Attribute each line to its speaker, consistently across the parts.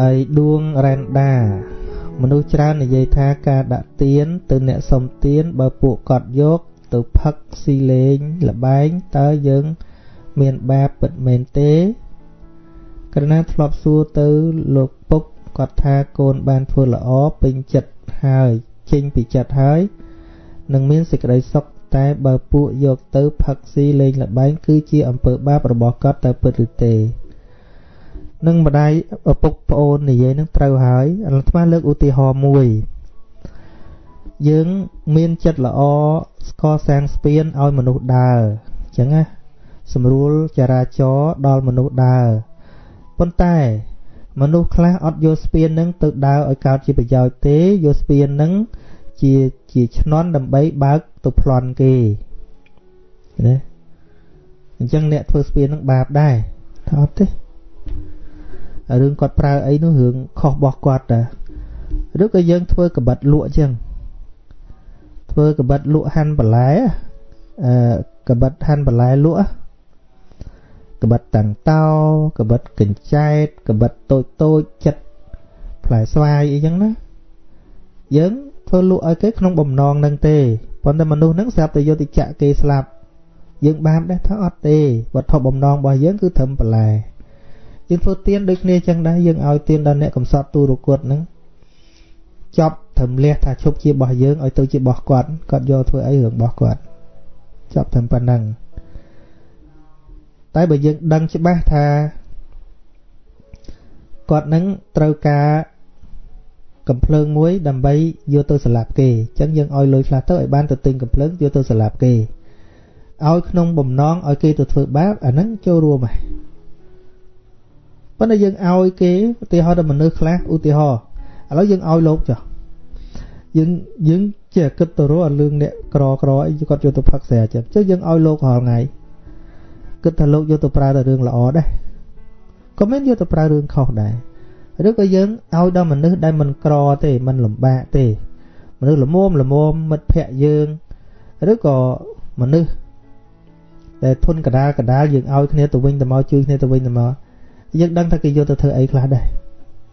Speaker 1: ហើយដួងរ៉ែនដាមនុស្សច្រើននិយាយថាការដាក់ទៀនទៅអ្នកសុំទៀនបើពួកគាត់យកទៅផឹកស៊ីលេងលបែងតើយើងមានបាបពិតមែនទេក្រណាធ្លាប់សួរទៅលោកពុកគាត់ថាកូនបានធ្វើល្អពេញចិត្តហើយចេញពីចិត្តហើយនឹងមានសេចក្តីសុខតែបើពួកយកទៅផឹកស៊ីលេងលបែងគឺជាអំពើបាបរបស់គាត់តែពិតឬទេ នឹងម្ដាយឪពុកប្អូននិយាយនឹងត្រូវហើយអាត្មាលើកឧទាហរណ៍មួយយើងមានចិត្តល្អស្កសាងស្ពានឲ្យមនុស្សដើរអញ្ចឹងណាស្រួលចរាចរដល់មនុស្សដើរប៉ុន្តែមនុស្សខ្លះអត់យកស្ពាននឹងទៅដើរឲ្យកើតជាប្រយោជន៍ទេយកស្ពាននឹងជាជាឆ្នន់ដើម្បីបើកទៅប្លន់គេណាអញ្ចឹងអ្នកធ្វើស្ពាននឹងបាបដែរថាអត់ទេ រឿងគាត់ប្រើអីនោះរឿងខុសរបស់គាត់តាឬក៏យើងធ្វើកបិតលក់អញ្ចឹងធ្វើកបិតលក់ហាន់បន្លែអឺកបិតហាន់បន្លែលក់កបិតតាំងតោកបិតកញ្ចែតកបិតតូចតូចចិត្តផ្លែស្វាយអីចឹងណាយើងធ្វើលក់ឲ្យគេក្នុងបំណងនឹងទេប៉ុន្តែមនុស្សហ្នឹងស្រាប់តែយកទៅចាក់គេស្លាប់យើងបានដែរថាអត់ទេវត្ថុបំណងរបស់យើងគឺត្រឹមបន្លែ យើងធ្វើទៀនដូចគ្នាចឹងដែរយើងឲ្យទៀនដល់អ្នកកំសត់ទូរគុតហ្នឹងចប់ត្រឹមលះថាឈប់ជារបស់យើងឲ្យទៅជារបស់គាត់គាត់យកធ្វើអីរឿងរបស់គាត់ចប់ត្រឹមប៉ុណ្ណឹងតែបើយើងដឹងច្បាស់ថាគាត់នឹងត្រូវការកំភ្លើងមួយដើម្បីយកទៅសម្លាប់គេអញ្ចឹងយើងឲ្យលុយខ្លះទៅឲ្យបានទៅទិញកំភ្លើងយកទៅសម្លាប់គេឲ្យក្នុងបំណងឲ្យគេទៅធ្វើបាបអាហ្នឹងចូលរួមហើយ ប៉ុន្តែយើងឲ្យគេឧទាហរណ៍ដល់មនុស្សខ្លះឧទាហរណ៍ឥឡូវយើងឲ្យលោកចុះយើងយើងចេះគិតទៅរកអាលឿងអ្នកក្រក្រអីគាត់យកទៅផឹកស្រាចឹងចុះយើងឲ្យលោករាល់ថ្ងៃគិតថាលោកយកទៅប្រើតែរឿងល្អដែរក៏មិនយកទៅប្រើរឿងខុសដែរឬក៏យើងឲ្យដល់មនុស្សដែលមិនក្រទេមិនលំបាកទេមនុស្សល្មមល្មមមិត្តភ័ក្ដិយើងឬក៏មនុស្សដែលធន់កដាលកដាលយើងឲ្យគ្នាទៅវិញទៅមកជួយគ្នាទៅវិញទៅមក យើងដឹងថាគេយកទៅធ្វើអីខ្លះដែរ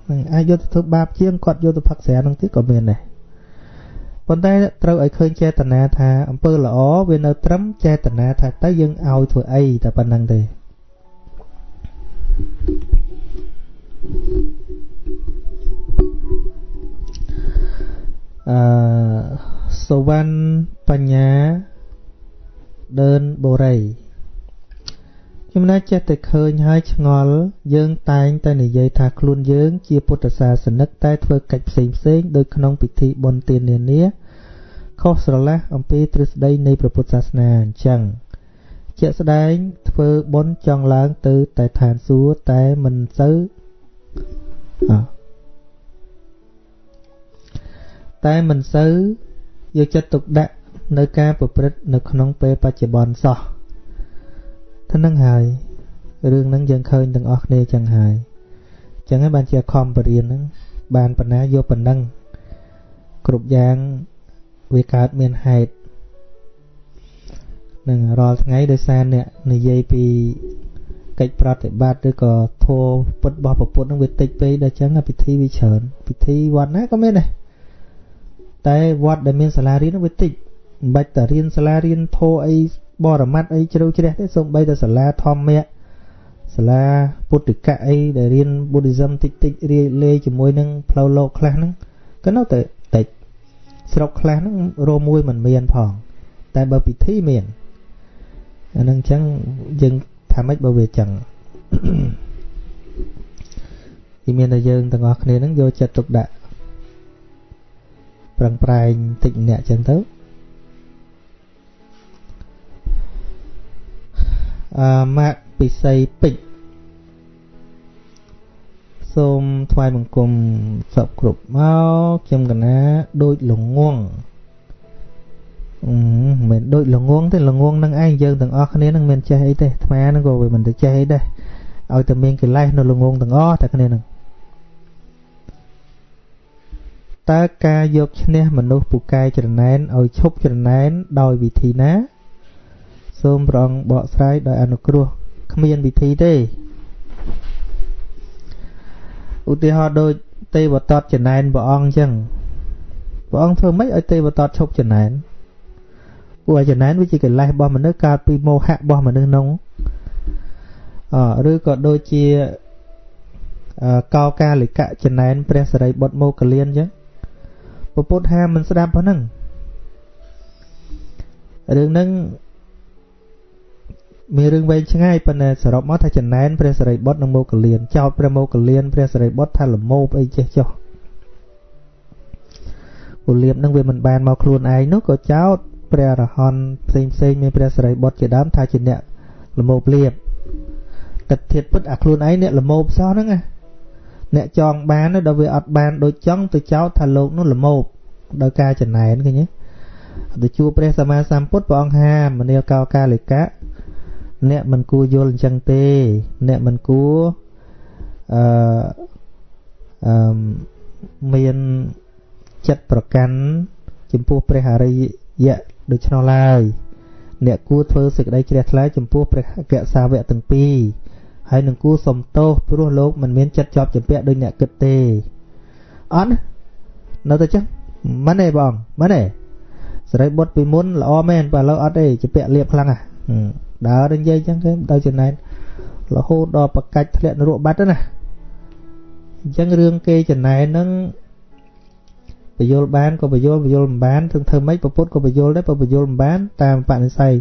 Speaker 1: នឹងអាចយកទៅធ្វើបាបជាងគាត់យកទៅផឹកស្រានឹងទៀតក៏មានដែរប៉ុន្តែត្រូវឲ្យឃើញចេតនាថាអំពើល្អវានៅត្រឹមចេតនាថាទៅយើងឲ្យធ្វើអីតែប៉ុណ្្នឹងទេអឺសវណ្ណបញ្ញាដើនបូរី ខ្ញុំណាចេះតែឃើញហើយឆ្ងល់យើងតែងតែនិយាយថាខ្លួនយើងជាពុទ្ធសាសនិកតែធ្វើកិច្ចផ្សេងផ្សេងដោយក្នុងពិធីបុណ្យទាននានាខុសស្រឡះអំពីទ្រឹស្ដីនៃព្រះពុទ្ធសាសនាអញ្ចឹងជាក់ស្ដែងធ្វើបុណ្យចង់ឡើងទៅតែឋានសួគ៌តែមិនសូវតែមិនសូវយកចិត្តទុកដាក់នៅការប្រព្រឹត្តនៅក្នុងពេលបច្ចុប្បន្នសោះ ទៅនឹងហើយរឿងហ្នឹងយើងឃើញទាំងអស់គ្នាចឹងហើយចឹងហើយបានជាខំបរៀនហ្នឹងបានបណ្ណាយកប៉ុណ្ណឹងគ្រប់យ៉ាងវាកើតមានហេតុនឹងរាល់ថ្ងៃដោយសារអ្នកនិយាយពីកិច្ចប្រតិបត្តិឬក៏ធម៌ពុតរបស់ប្រពុតនឹងវាតិចពេកដល់ចឹងពិធីវាច្រើនពិធីវត្តណាក៏មានដែរតែវត្តដែលមានសាលារៀននឹងវាតិចមិនបាច់តែរៀនសាលារៀនធម៌អី បរមត្តអីជ្រៅជ្រះទេសូម្បីតែសាលាធម្មៈសាលាពុទ្ធិកៈអីដែលរៀន Buddhism តិចតិចរៀនលេជាមួយនឹងផ្លូវលោកខ្លះហ្នឹងក៏នៅតែតិចស្រុកខ្លះហ្នឹងរមួយមិនមានផង តែបើពិធីមានអានឹងអញ្ចឹងយើងថាម៉េចបើវាអញ្ចឹងទីមានតែយើងទាំងអស់គ្នាហ្នឹងយកចិត្តទុកដាក់ប្រឹងប្រែងតិចម្នាក់អញ្ចឹងទៅ ម៉ាក់ពិសីពេជ្រសូមថ្វាយបង្គំសពគ្រប់មកខ្ញុំកណាដូចលងងអឺមិនដូចលងងទេលងងនឹងឯងយើងទាំងអស់គ្នានឹងមានចេះអីទេអាត្មានឹងក៏វាមិនទៅចេះអីដែរឲ្យតែមានកិលេសនៅលងងទាំងអស់តែគ្នានឹងតើការយកឈ្នះមនុស្សពូកែច្រណែនឲ្យឈប់ច្រណែនដោយវិធីណា សូមព្រះអង្គបកស្រាយដោយអនុគ្រោះគ្មានវិធីទេអឧទាហរណ៍ដូចទេវតតចំណែនព្រះអង្គអញ្ចឹងព្រះអង្គធ្វើម៉េចឲ្យទេវតតឈប់ចំណែនព្រោះចំណែនវាជាកិលេសរបស់មនុស្សកើតពីមោហៈរបស់មនុស្សនោះអឬក៏ដូចជាកោកាលិកៈចំណែនព្រះសរិបុត្រមកលៀនអញ្ចឹងពពុទ្ធហាមិនស្ដាប់ប៉ុណ្ណឹងរឿងហ្នឹង មានរឿងវែងឆ្ងាយប៉ុន្តែសរុបមកថាចំណែនព្រះសរិបុត្រនិងមកលៀនចោតព្រះមកលៀនព្រះសរិបុត្រថាលមោបអីចេះចុះពលលៀបនឹងវាមិនបានមកខ្លួនឯងនោះក៏ចោតព្រះអរហន្តផ្សេងផ្សេងមានព្រះសរិបុត្រជាដើមថាជាអ្នកលមោបលៀបទឹកធាតពិតអាខ្លួនឯងអ្នកលមោបសោះហ្នឹងណាអ្នកចង់បានដល់វាអត់បានដូចចង់ទៅចោទថាលោកនោះលមោបដោយការចំណែនឃើញទេទៅជួបព្រះសម្មាសម្ពុទ្ធព្រះអង្គហាមនាលកោកាលិកៈ អ្នកមិនគួរយល់អញ្ចឹងទេ អ្នកមិនគួរអឺអឺមានចិត្តប្រកាន់ចំពោះព្រះអរិយៈដូច្នោះឡើយអ្នកគួរធ្វើសេចក្តីជ្រះថ្លាចំពោះព្រះអគ្គសាវកទាំងពីរហើយនឹងគួរសំទោសព្រោះលោកមិនមានចិត្តជាប់ចម្ពាក់ដោយអ្នកគិតទេអត់នៅតែចឹងមិនទេបងមិនទេសរិបុត្រពីមុនល្អមែនបើឥឡូវអត់ទេចម្ពាក់លៀបខ្លាំងហ่ะ ដើរនិយាយចឹងគេទៅចំណែនរហូតដល់ប្រកាច់ធ្លាក់នរកបាត់ទៅណាអញ្ចឹងរឿងគេចំណែនហ្នឹងបយលបានក៏បយលបយលមិនបានធ្វើធ្វើម៉េចប្រពុតក៏បយលដែរបើបយលមិនបានតាមបនិស័យ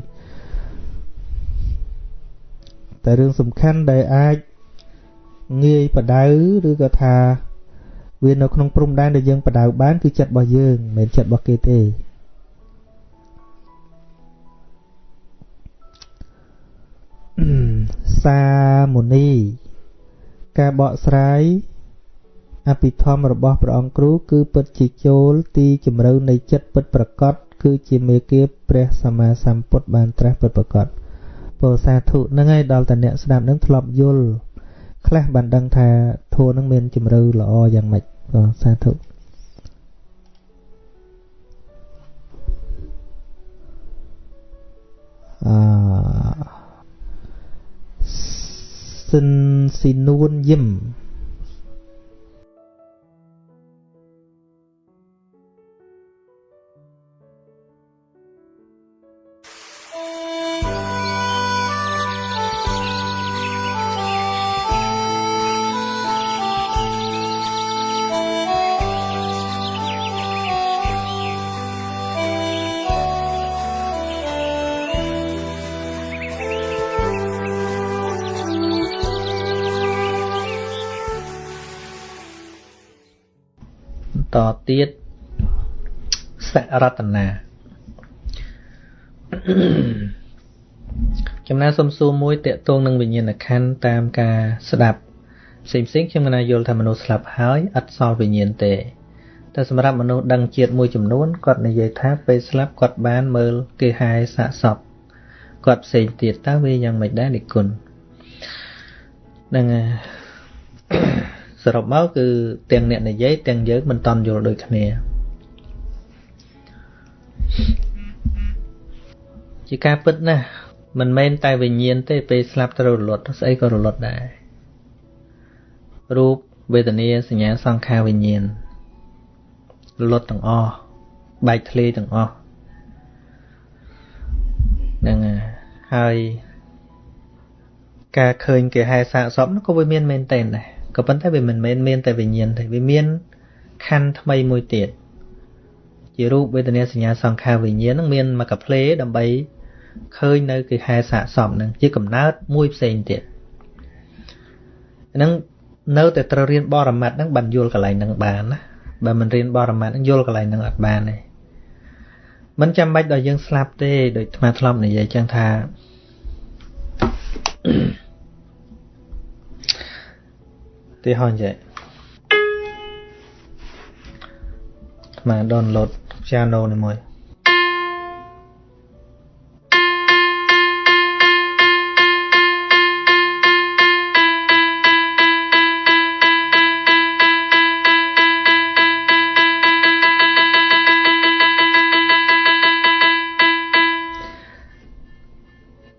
Speaker 1: តែរឿងសំខាន់ដែលអាចងាយបដៅឬក៏ថាវានៅក្នុងព្រំដែនដែលយើងបដៅបានគឺចិត្តរបស់យើងមិនមែនចិត្តរបស់គេទេ សាមុនី ការបកស្រាយអភិធម្មរបស់ព្រះអង្គគ្រូគឺពិតជាចូលទីជម្រៅនៃចិត្តពិតប្រកបគឺជាមេគាព្រះសម្មាសម្ពុទ្ធបានត្រាស់ពិតប្រកបពោសាធុនឹងហើយដល់តែអ្នកស្ដាប់នឹងធ្លាប់យល់ខ្លះបានដឹងថាធัวនឹងមានជម្រៅល្អយ៉ាងម៉េចក៏សាធុអឺ សិន ស៊ីនួន យឹម ទៀតសរតនាចំណានសំសួរមួយតកតងនឹងវិញ្ញាណក្ខន្ធតាមការស្ដាប់ផ្សេងផ្សេងខ្ញុំមិនយល់ថាមនុស្សស្លាប់ហើយអត់សល់វិញ្ញាណទេតែសម្រាប់មនុស្សដឹងជាតិមួយចំនួនគាត់និយាយថាពេលស្លាប់គាត់បានមើលគេហែសាកសពគាត់ផ្សេងទៀតតើវាយ៉ាងម៉េចដែរនិគុណនឹង សរុបមកគឺទាំងអ្នកនិយាយទាំងយើងមិនតន់យល់ដូចគ្នាជាការពិតណាស់មិនមែនតែវិញ្ញាណទេពេលស្លាប់ត្រូវរលត់ស្អីក៏រលត់ដែររូបវេទនាសញ្ញាសង្ខារវិញ្ញាណរលត់ទាំងអស់បែកធ្លាយទាំងអស់ហ្នឹងហើយការឃើញគេហែសាកសពនោះក៏វាមានមែនតែនដែរ ក៏ប៉ុន្តែវាមិនមែនមានតែវិញ្ញាណទេវាមានខណ្ឌថ្មីមួយទៀតជារូបវេទនាសញ្ញាសង្ខារវិញ្ញាណនឹងមានមកកាផ្លេដើម្បីឃើញនៅគេហែសាកសពនឹងជាកំណើតមួយផ្សេងទៀតហ្នឹងនៅតែត្រូវរៀនបរមត្តហ្នឹងបានយល់កន្លែងហ្នឹងបានណាបើមិនរៀនបរមត្តហ្នឹងយល់កន្លែងហ្នឹងអត់បានទេមិនចាំបាច់ដល់យើងស្លាប់ទេដូចថ្មធ្លាប់និយាយចឹងថា ទីហោះចេះមក download piano នេះមួយ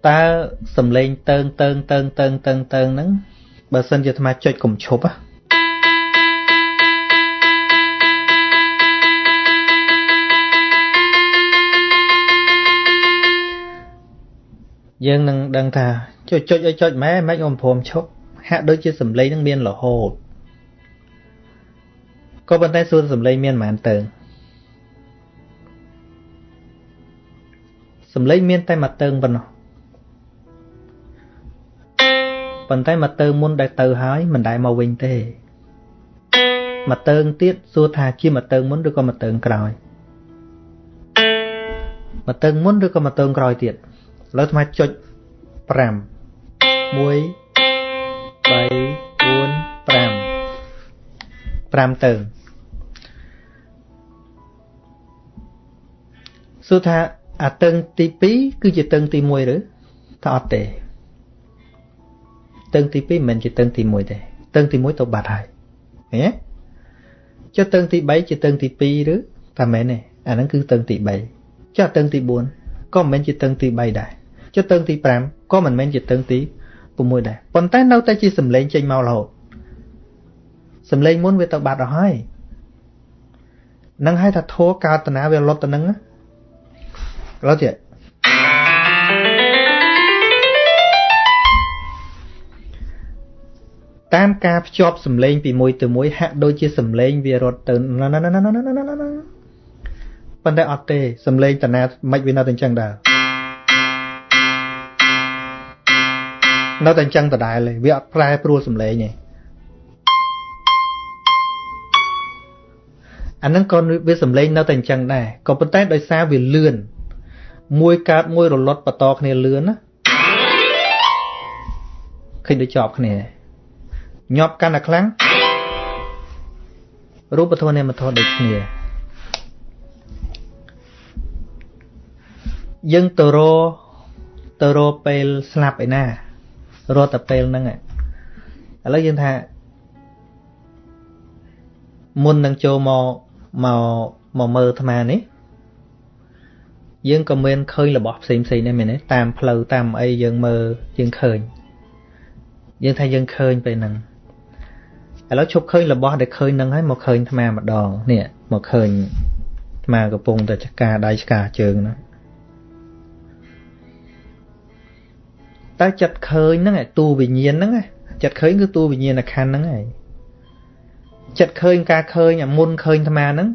Speaker 1: តើសំឡេងតើងតើងតើងតើងតើងតើងហ្នឹង បើសិនជាអាត្មាចុចកុំឈប់ណាយើងនឹងដឹងថាចុចចុចឲ្យចុចម៉ែមិនអ៊ំព្រមឈប់ហាក់ដូចជាសម្លេងនឹងមានរហូតក៏ប៉ុន្តែសួនសម្លេងមានប៉ុន្មានទៅសម្លេងមានតែមួយតើងប៉ុណ្ណោះ ប៉ុន្តែមួយតើងមុនដែលទៅហើយមិនដែលមកវិញទេមួយតើងទៀតសួរថាជាមួយតើងមុនឬក៏មួយតើងក្រោយមួយតើងមុនឬក៏មួយតើងក្រោយទៀតឥឡូវអាត្មាចុច5 1 3 4 5 5ទៅសួរថាអាតឹងទី2គឺជាតឹងទី1ឬថាអត់ទេ តឹងទី2មិនមែនជាតឹងទី1ទេតឹងទី1ទៅបាត់ហើយឃើញទេចុះតឹងទី3ជាតឹងទី2ឬថាមែនទេអាហ្នឹងគឺតឹងទី3ចុះតឹងទី4ក៏មិនមែនជាតឹងទី3ដែរចុះតឹងទី5ក៏មិនមែនជាតឹងទី6ដែរប៉ុន្តែនៅតែជាសំឡេងចេញមករហូតសំឡេងមុនវាទៅបាត់អស់ហើយនឹងឲ្យថាធัวកើតតាវាលត់ទៅនឹងរត់ទៀត តាមការភ្ជាប់សំឡេងពីមួយទៅមួយហាក់ដូចជាសំឡេងវារត់ទៅប៉ុន្តែអត់ទេសំឡេងតាណាមិនវានៅតែអញ្ចឹងដែរនៅតែអញ្ចឹងដដែលទេវាអត់ប្រែប្រួលសំឡេងទេអាហ្នឹងក៏វាសំឡេងនៅតែអញ្ចឹងដែរក៏ប៉ុន្តែដោយសារវាលឿនមួយកើតមួយរលត់បន្តគ្នាលឿនណាឃើញដូចជាប់គ្នា ញាប់កាន់តែខ្លាំងរូបធម៌នាមធម៌ដូចគ្នាយើងទៅរទៅរពេលស្លាប់ឯណារត់តែពេលហ្នឹងឥឡូវយើងថាមុននឹងចូលមកមកមកមើលអាត្មានេះយើងក៏មានឃើញរបស់ផ្សេងផ្សេងដែរមែនទេតាមផ្លូវតាមអីយើងមើលយើងឃើញយើងថាយើងឃើញពេលហ្នឹង ឥឡូវឈប់ឃើញរបស់ដែលឃើញហ្នឹងហើយមកឃើញអាត្មាម្ដងនេះមកឃើញអាត្មាកំពុងតែចកាដៃឆ្កាជើងហ្នឹងតើចិត្តឃើញហ្នឹងតួវិញ្ញាណហ្នឹងចិត្តឃើញគឺតួវិញ្ញាណខណ្ឌហ្នឹងហើយចិត្តឃើញការឃើញអាមុនឃើញអាត្មាហ្នឹង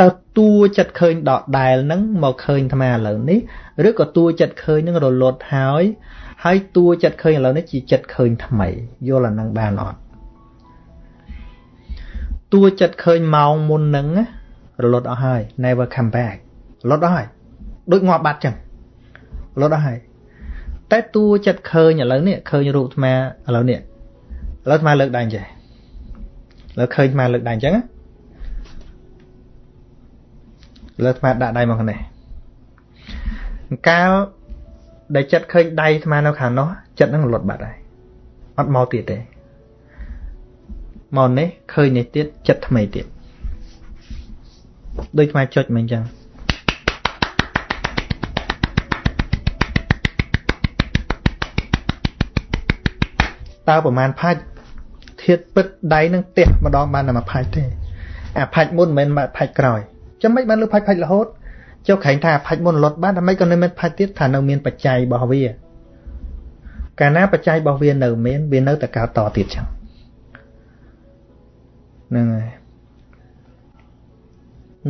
Speaker 1: តើតួចិត្តឃើញដកដែលហ្នឹងមកឃើញអាត្មាឥឡូវនេះឬក៏តួចិត្តឃើញហ្នឹងរលត់ហើយហើយតួចិត្តឃើញឥឡូវនេះជាចិត្តឃើញថ្មីយល់អាហ្នឹងបានអត់ តួចិត្តឃើញម៉ោងមុនហ្នឹងរលត់អស់ហើយ never come back រលត់អស់ហើយដូចងាប់បាត់ចឹងរលត់អស់ហើយតែតួចិត្តឃើញឥឡូវនេះឃើញរូបអាត្មាឥឡូវនេះឥឡូវអាត្មាលើកដៃចេះឥឡូវឃើញអាត្មាលើកដៃអញ្ចឹងលើអាត្មាដាក់ដៃមកខាងនេះកាលដែលចិត្តឃើញដៃអាត្មានៅខាងនោះចិត្តនឹងលត់បាត់ហើយអត់មកទៀតទេ មកនេះឃើញនេះទៀតចិត្តថ្មីទៀតដូចអាត្មាចុចមិនអញ្ចឹងតើប្រមាណផាច់ធាតពិតដៃនឹងទះម្ដងបានតែមួយផាច់ទេអាផាច់មុនមិនមែនផាច់ក្រោយចាំមិនបានលើផាច់ផាច់រហូតចុះក្រែងថាផាច់មុនលត់បានតែមិនក៏នៅមានផាច់ទៀតថានៅមានបច្ច័យរបស់វាកាលណាបច្ច័យរបស់វានៅមានវានៅតែកើតតទៀតចឹង ហ្នឹងហើយ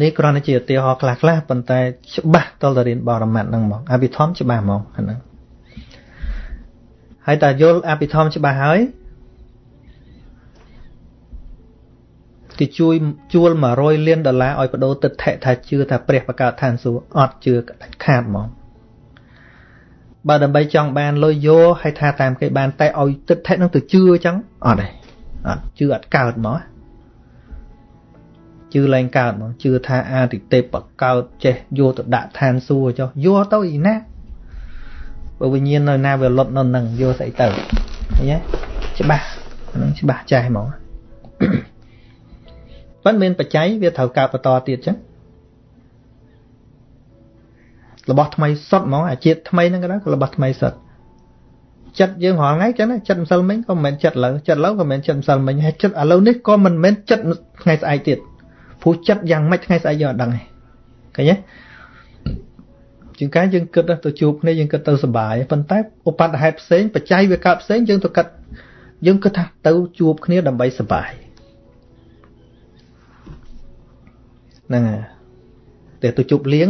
Speaker 1: នេះគ្រាន់តែជាឧទាហរណ៍ខ្លះខ្លះប៉ុន្តែច្បាស់តលតរៀនបរមត្តហ្នឹងហ្មងអភិធម្មច្បាស់ហ្មងអាហ្នឹងហើយតើយល់អភិធម្មច្បាស់ហើយគេជួយជួល100លានដុល្លារឲ្យបដូរទឹកថេថាជឿថាព្រះបកើតឋានសួគ៌អត់ជឿដាច់ខាតហ្មងបើដើម្បីចង់បានលុយយកឲ្យថាតាមគេបានតែឲ្យទឹកថេនឹងទៅជឿអញ្ចឹងអត់ទេអត់ជឿអត់កើតហ្មង ជឿឡើងកើតហ្មងជឿថាអាទិទេពបកើតចេះយកទៅដាក់ឋានសួគ៌ចុះយកទៅអីណាបើវិញ្ញាណនៅណាវាលត់នៅនឹងយកស្អីទៅឃើញទេច្បាស់ហ្នឹងច្បាស់ចេះហ្មងប៉ុន្តែមានបច្ច័យវាត្រូវកើតបន្តទៀតចឹងរបស់ថ្មីសុទ្ធហ្មងអាជាតិថ្មីហ្នឹងក៏ដែររបស់ថ្មីសុទ្ធចិត្តយើងរាល់ថ្ងៃចឹងចិត្តម្សិលមិញក៏មិនមែនចិត្តលើចិត្តលើក៏មិនមែនចិត្តម្សិលមិញហើយចិត្តឥឡូវនេះក៏មិនមែនចិត្តថ្ងៃស្អែកទៀត ព្រោះចិត្តយ៉ាងម៉េចថ្ងៃស្អែកយើងអត់ដឹងទេឃើញទេជាងកាយយើងគិតទៅជួបគ្នាយើងគិតទៅសុបាយប៉ុន្តែឧបតហេតុផ្សេងបច្ច័យវាកើតផ្សេងយើងទៅគិតយើងគិតថាទៅជួបគ្នាដើម្បីសុបាយហ្នឹងហើយតែទៅជួបលៀង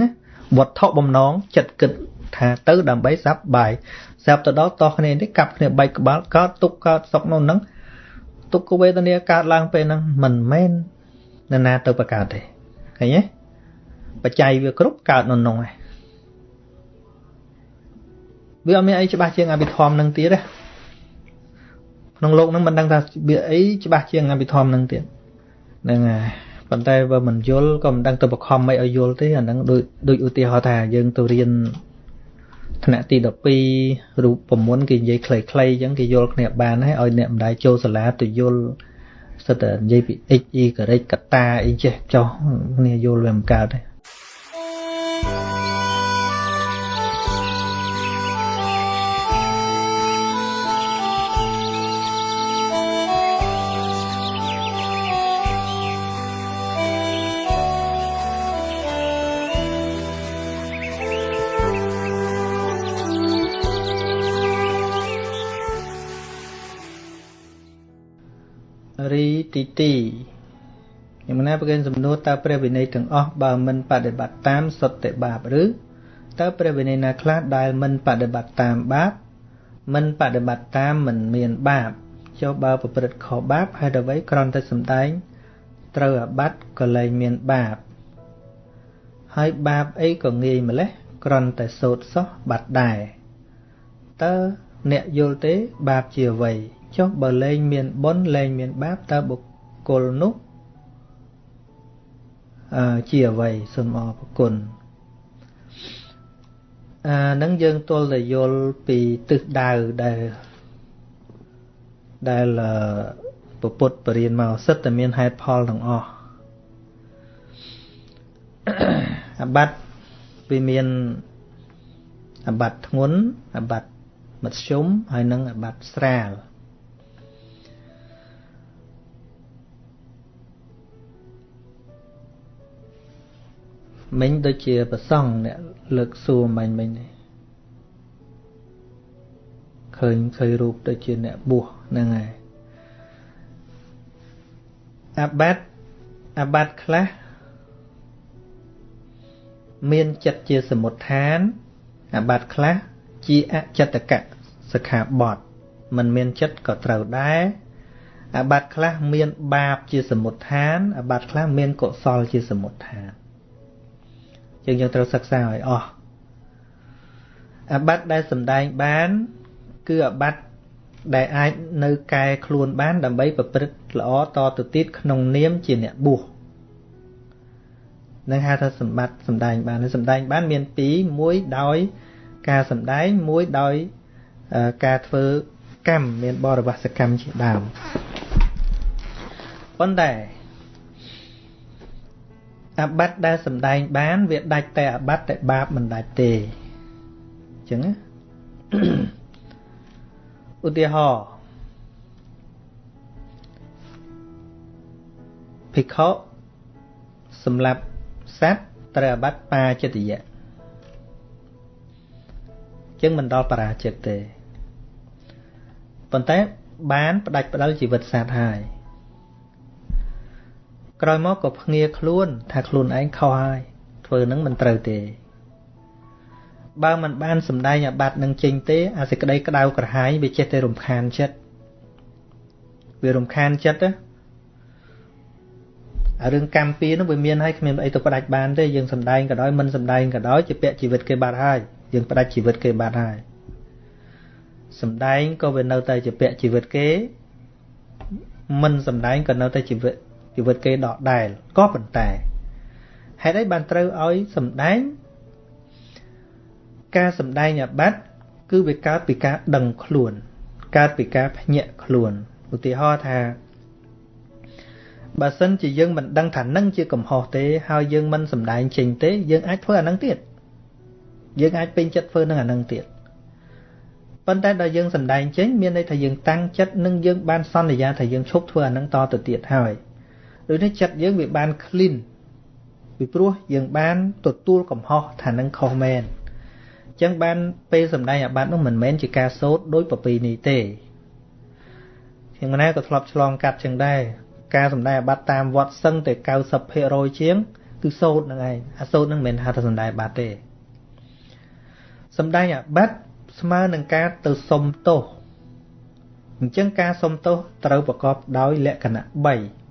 Speaker 1: វត្ថុបំណងចិត្តគិតថាទៅដើម្បីសប្បាយស្រាប់ទៅដល់តោះគ្នានេះកាប់គ្នាបែកក្បាលកើតទុកកើតសុកនោះហ្នឹងទុក្ខវេទនាកើតឡើងពេលហ្នឹងមិនមែន នរណាទៅបង្កើតទេឃើញទេបច្ច័យវាគ្រប់កើតនៅក្នុងឯងវាអត់មានអីច្បាស់ជាងអភិធម្មនឹងទៀតទេក្នុងលោកនឹងមិនដឹងថាវាអីច្បាស់ជាងអភិធម្មនឹងទៀតហ្នឹងហើយប៉ុន្តែបើមិនយល់ក៏មិនដឹងទៅបខំមិនឲ្យយល់ទេអាហ្នឹងដូចដូចឧទាហរណ៍ថាយើងទៅរៀនថ្នាក់ទី12រូប9គេនិយាយខ្លីៗអញ្ចឹងគេយល់គ្នាបានហើយឲ្យអ្នកម្ដាយចូលសាលាទៅយល់ សិតតែនិយាយពី x y ការ៉េកតាអីចេះចោះគ្នាយល់វាមិនកើតទេ ទីទីយ៉ាងណាប្រកេនសំណួរតើព្រះវិន័យទាំងអស់បើមិនបដិបត្តិតាមសុទ្ធតែបាបឬតើព្រះវិន័យណាខ្លះដែលមិនបដិបត្តិតាមបាបមិនបដិបត្តិតាមមិនមានបាបចុះបើប្រព្រឹត្តខុសបាបហេតុអ្វីគ្រាន់តែសំដែងត្រូវអាបត្តិក៏លែងមានបាបហើយបាបអីក៏ងាយម្លេះគ្រាន់តែសូត្រសោះបាត់ដែរតើអ្នកយល់ទេបាបជាអ្វី ចុះបើលែងមានបុណ្យលែងមានបាបតើបុគ្គលនោះអឺជាអ្វីសូមអរគុណអានឹងយើងទល់តែយល់ពីទិសដៅដែលដែលពពុទ្ធបរៀនមកសិតតែមានហេតុផលទាំងអស់អបាត់វាមានអបាត់ធ្ងន់អបាត់មធ្យមហើយនិងអបាត់ស្រាល មិញដូចជាប្រសង់អ្នកលើកសួរមិញមិញនេះឃើញឃើញរូបដូចជាអ្នកបួសហ្នឹងហើយអាបាត់អាបាត់ខ្លះមានចិត្តជាសមុទ្ឋានអាបាត់ខ្លះជាអចិត្តកៈសិក្ខាបទមិនមានចិត្តក៏ត្រូវដែរអាបាត់ខ្លះមានបាបជាសមុទ្ឋានអាបាត់ខ្លះមានកុសលជាសមុទ្ឋាន យើងយើងត្រូវសិក្សាឲ្យអស់អាបត្តិដែលសំដែងបាន គឺអាបត្តិដែលអាចនៅកែខ្លួនបាន ដើម្បីប្រព្រឹត្តល្អតទៅទៀតក្នុងនាមជាអ្នកបួសនឹងហៅថាសម្បត្តិសំដែងបានសំដែងបានមានពីរមួយដោយការសំដែងមួយដោយការធ្វើកម្មមានបរិវស្សកម្មជាដើមប៉ុន្តែ អាបត្តិដែលសំដែងបាន វាដាច់តែអាបត្តិតែបាបមិនដាច់ទេអញ្ចឹងណាឧទាហរណ៍ភិក្ខុសម្រាប់សត្វត្រូវអាបត្តិបាចិត្តយៈចឹងមិនដល់បរាជិតទេប៉ុន្តែបានផ្ដាច់ផ្ដាល់ជីវិតសត្វហើយ ក្រោយមកក៏ភ្ងាខ្លួន ថាខ្លួនឯងខុសហើយធ្វើនឹងមិនត្រូវទេ បើมันបានសម្ដែងអាបត្តិនឹងចេញទេ អាសេចក្តីក្តៅក្រហាយវាចេះតែរំខានចិត្តវារំខានចិត្តណាអារឿងកម្មពីនោះវាមានហើយគ្មានអីទៅផ្ដាច់បានទេយើងសម្ដែងក៏ដោយមិនសម្ដែងក៏ដោយជាពាក់ជីវិតគេបាត់ហើយយើងផ្ដាច់ជីវិតគេបាត់ហើយសម្ដែងក៏វានៅតែជាពាក់ជីវិតគេ មិនសម្ដែងក៏នៅតែជីវិត ជីវិតគេដកដែលក៏ប៉ុន្តែហេតុអីបានត្រូវឲ្យសំដែងការសំដែងអាបត្តិគឺវាកើតពីការដឹងខ្លួនកើតពីការភ្ញាក់ខ្លួនឧទាហរណ៍ថាបើសិនជាយើងមិនដឹងថានឹងជាកំហុសទេហើយយើងមិនសំដែងចេញទេយើងអាចធ្វើអានឹងទៀតយើងអាចពេញចិត្តធ្វើនឹងអានឹងទៀតប៉ុន្តែដល់យើងសំដែងចេញមានន័យថាយើងតាំងចិត្តនិងយើងបានសន្យាថាយើងឈប់ធ្វើអានឹងតទៅទៀតហើយ ដូចនេះចិត្តយើងវាបាន clean ពីព្រោះយើងបានទទួលកំហុសថានឹងខុសមែនអញ្ចឹងបានពេលសំដែងអាបត្តិនោះមិនមែនជាការសូត្រដោយប្រពៃណីទេខ្ញុំណាក៏ធ្លាប់ឆ្លងកាត់ចឹងដែរការសំដែងអាបត្តិតាមវត្តសឹងតែ90%ជាងគឺសូត្រហ្នឹងឯងអាសូត្រហ្នឹងមិនមែនហៅថាសំដែងអាបត្តិទេសំដែងអាបត្តិស្មើនឹងការទៅសុំទោសអញ្ចឹងការសុំទោសត្រូវប្រកបដោយលក្ខណៈ3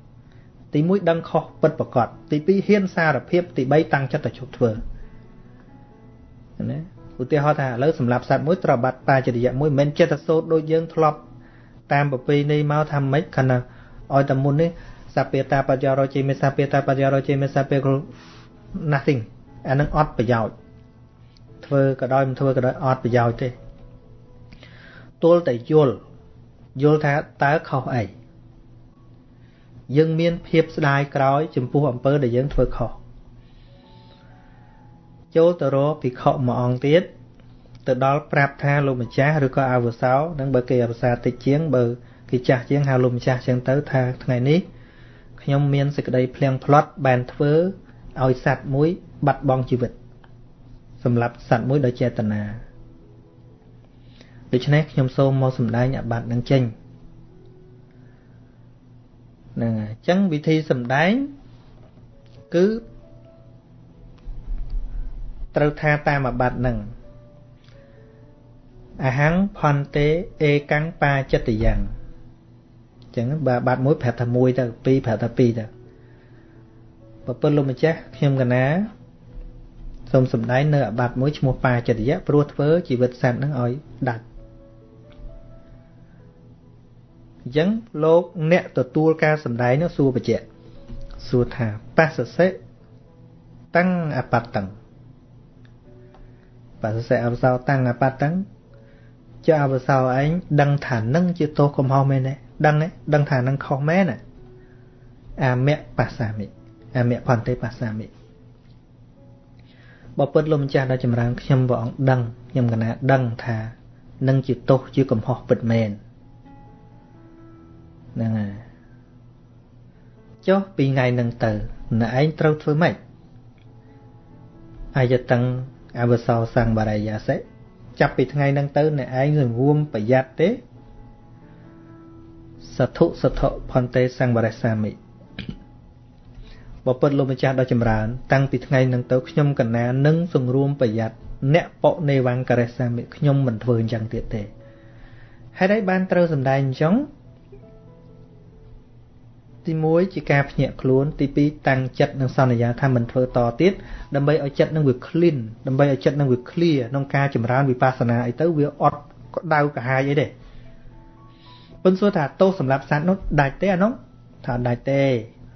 Speaker 1: ទី1ដឹងខុសពិតប្រកបទី2ហ៊ានសារភាពទី3តាំងចិត្តទៅជប់ធ្វើណាឧទាហរណ៍ថាឥឡូវសម្រាប់សត្វមួយត្រូវបាត់តាចរិយមួយមិនចិត្តសោតដូចយើងធ្លាប់តាមប្រពៃណីមកថាម៉េចខណៈឲ្យតែមុននេះសាពេតាបច្ចរជេមេសាពេតាបច្ចរជេមេសាពេ nothing អានឹងអត់ប្រយោជន៍ធ្វើក៏ដោយមិនធ្វើក៏ដោយអត់ប្រយោជន៍ទេទល់តែយល់យល់ថាតើខុសអី យើងមានភាពស្ដាយក្រោយចំពោះអំពើដែលយើងធ្វើខុសចូលទៅរកភិក្ខុមួយអង្គទៀតទៅដល់ប្រាប់ថាលោកម្ចាស់ឬក៏អាវសោនឹងបើគេអភាសាតិចជាងបើគេចាស់ជាងហៅលោកម្ចាស់ចឹងទៅថាថ្ងៃនេះខ្ញុំមានសេចក្តីភ្លៀងផ្្លត់បានធ្វើឲ្យសត្វមួយបាត់បង់ជីវិតសម្រាប់សត្វមួយដោយចេតនាដូច្នេះខ្ញុំសូមមកសម្ដែងអាបត្តិនឹងចេញ ហ្នឹងហើយអញ្ចឹងវិធីសម្ដែងគឺត្រូវថាតាមអាបត្តិនឹងអហੰផន្តេអេកាំងបាចិត្តយ៉ាងអញ្ចឹងបើបាត់មួយប្រាប់ថាមួយទៅពីរប្រាប់ថាពីរទៅបើពិតលោកម្ចាស់ខ្ញុំកណាសូមសម្ដែងនៅអាបត្តិមួយឈ្មោះបាចិត្តយៈព្រោះធ្វើជីវិតសត្វនឹងឲ្យដាច់ អញ្ចឹងលោកអ្នកទទួលការសម្ដែងនោះសួរបច្ចៈសួរថាបស្សសិតាំងអបត្តੰបស្សសិអវសោតាំងអបត្តੰចុះអវសោឯងដឹងថានឹងជាទោសកំហុសមែនទេដឹងទេដឹងថានឹងខុសមែនអាមៈបស្សាមិអាមៈផន្តិបស្សាមិបើពិតលោកម្ចាស់ដ៏ចម្រើនខ្ញុំព្រះអង្គដឹងខ្ញុំកណាដឹងថានឹងជាទោសជាកំហុសពិតមែន ហ្នឹងហើយចុះពីថ្ងៃហ្នឹងទៅអ្នកឯងត្រូវធ្វើម៉េចអាយតੰអវសោសង្បារាយាសិចាប់ពីថ្ងៃហ្នឹងទៅអ្នកឯងសង្រួមប្រយ័ត្នទេសធុសធុផន្ទេសង្វរសាមិបពុតលោកម្ចាស់ដ៏ចម្រើន តាំងពីថ្ងៃហ្នឹងទៅខ្ញុំកណានឹងសង្រួមប្រយ័ត្នអ្នកបនេវង្ករសាមិខ្ញុំមិនធ្វើអញ្ចឹងទៀតទេហេតុអីបានត្រូវសម្ដែងអញ្ចឹង ទី1ជាការភ្ញាក់ខ្លួនទី2តាំងចិត្តនិងសន្យាថាមិនធ្វើតទៀតដើម្បីឲ្យចិត្តនឹងវា clean ដើម្បីឲ្យចិត្តនឹងវា clear ក្នុងការចម្រើនវិបស្សនាអីទៅវាអត់ក្តៅកាហាយអីទេប៉ុន្តែសួរថាទោសសម្រាប់សត្វនោះដាច់ទេអានោះថាដាច់ទេ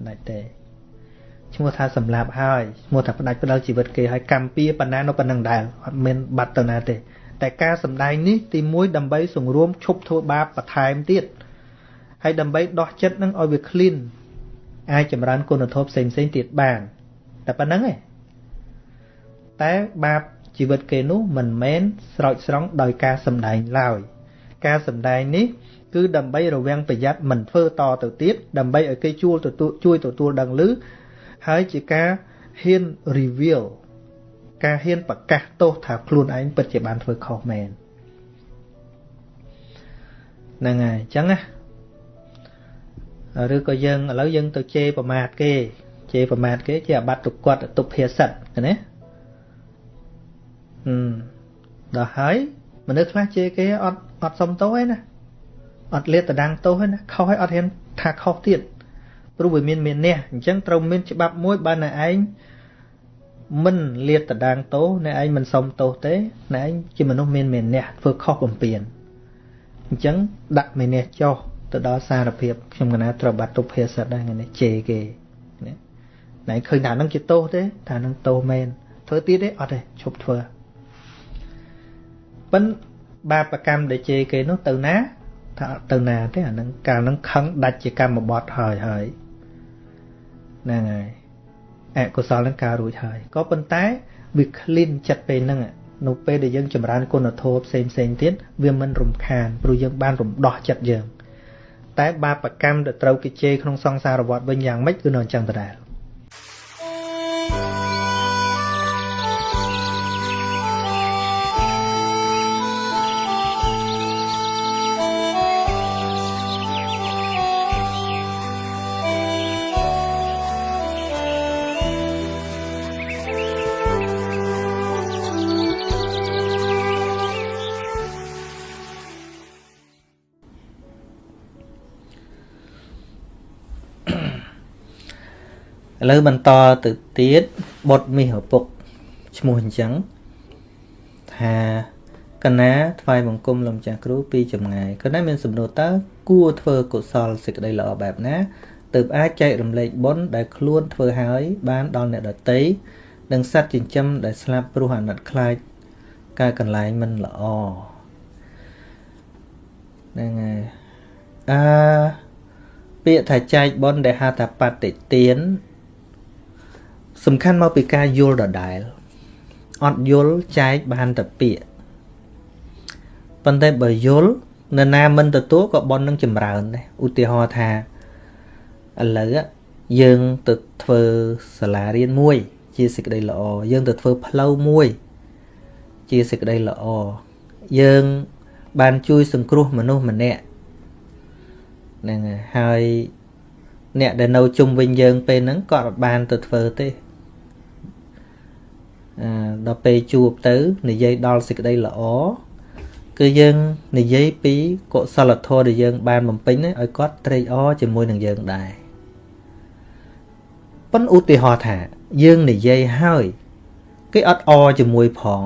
Speaker 1: ដាច់ទេឈ្មោះថាសម្លាប់ហើយឈ្មោះថាផ្ដាច់ផ្ដាល់ជីវិតគេហើយកម្មពៀប៉ុណ្ណានៅប៉ុណ្ណឹងដែរអត់មានបាត់ទៅណាទេតែការសម្ដែងនេះទី1ដើម្បីសង្រួមឈប់ធ្វើបាបបន្ថែមទៀត ហើយដើម្បីដោះចិត្តនឹងឲ្យវា clean អាចចម្រើនគុណធម៌ផ្សេងផ្សេងទៀតបានតែប៉ុណ្្នឹងឯងតែបាបជីវិតគេនោះមិនមែនស្រោចស្រង់ដោយការសម្ដែងឡើយការសម្ដែងនេះគឺដើម្បីរវាងប្រយ័ត្នមិនធ្វើតទៅទៀតដើម្បីឲ្យគេជួលទទួលជួយទទួលដឹងឮហើយជាការហ៊ាន reveal ការហ៊ានប្រកាសទោសថាខ្លួនឯងពិតជាបានធ្វើខុសមែនហ្នឹងហើយអញ្ចឹងណា ឬក៏យើងឥឡូវយើងទៅជេរប្រមាថគេជេរប្រមាថគេជាអាបត្តិទុគាត់ទុភាសិតណាហឹមដល់ហើយមនុស្សខ្លះជេរគេអត់អត់សុំទោសឯណាអត់លាតដាំងទោសឯណាខុសឲ្យអត់ហ៊ានថាខុសទៀតព្រោះវាមានមាននេះអញ្ចឹងត្រូវមានច្បាប់មួយបើអ្នកឯងមិនលាតដាងទោសអ្នកឯងមិនសុំទោសទេអ្នកឯងជាមនុស្សមានមានអ្នកធ្វើខុសបំពេញអញ្ចឹងដាក់មានអ្នកចោះ ទៅដល់សារភាពខ្ញុំកណាត្រូវបាត់ទុភាសិតដែរនេះជេរគេណាណែឃើញថានឹងជាទោសទេថានឹងទោសមែនធ្វើទៀតទេអត់ទេឈប់ធ្វើប៉ិនបាបកម្មដែលជេរគេនោះទៅណាថាទៅណាទេអានឹងកាលនឹងខឹងដាច់ជាកម្មបត្តិហើយហើយហ្នឹងហើយអកុសលនឹងការរួចហើយក៏ប៉ុន្តែវា clean ចិត្តពេលហ្នឹងនៅពេលដែលយើងចម្រើនគុណធម៌ផ្សេងផ្សេងទៀតវាមិនរំខានព្រោះយើងបានរំដោះចិត្តយើង តែបាបកម្មដែលត្រូវគេជេរក្នុងសង្សារវដ្តវិញយ៉ាងម៉េចគឺនៅអញ្ចឹងដដែល ឥឡូវបន្តទៅទៀតបុតមាសឪពុកឈ្មោះអញ្ចឹងថាកណាថ្វាយបង្គំលោកម្ចាស់គ្រូពីចម្ងាយកណាមានសំណួរតើគួរធ្វើកុសលសេចក្តីល្អបែបណាទើបអាចចែករំលែកបុណ្យដែលខ្លួនធ្វើហើយបានដល់អ្នកដតីនិងសត្វចិញ្ចឹមដែលស្លាប់ព្រោះអាណិតខ្លាចការកន្លែងមិនល្អហ្នឹងហើយអឺពាក្យថាចែកបុណ្យដែលហៅថាបតិទាន សំខាន់មកពីការយល់ដដែលអត់យល់ចែកបានតែពាក្យប៉ុន្តែបើយល់នរណាមិនទទួលក៏ប៉ុននឹងចម្រើនដែរឧទាហរណ៍ថាឥឡូវយើងទៅធ្វើសាលារៀនមួយ ជាសេចក្តីល្អយើងទៅធ្វើផ្លូវមួយ ជាសេចក្តីល្អយើងបានជួយសង្គ្រោះមនុស្សម្នាក់ហ្នឹងហើយអ្នកដែលនៅជុំវិញយើងពេលហ្នឹងក៏អត់បានទៅធ្វើទេអឺ ដល់ពេលជួបទៅ និយាយដល់សេចក្តីល្អគឺយើងនិយាយពីកុសលធម៌ដែលយើង បានបំពេញឲ្យគាត់ត្រេកអរជាមួយនឹងយើងដែរប៉ុន្តែឧទាហរណ៍ថា យើងនិយាយហើយគេអត់អជាមួយផង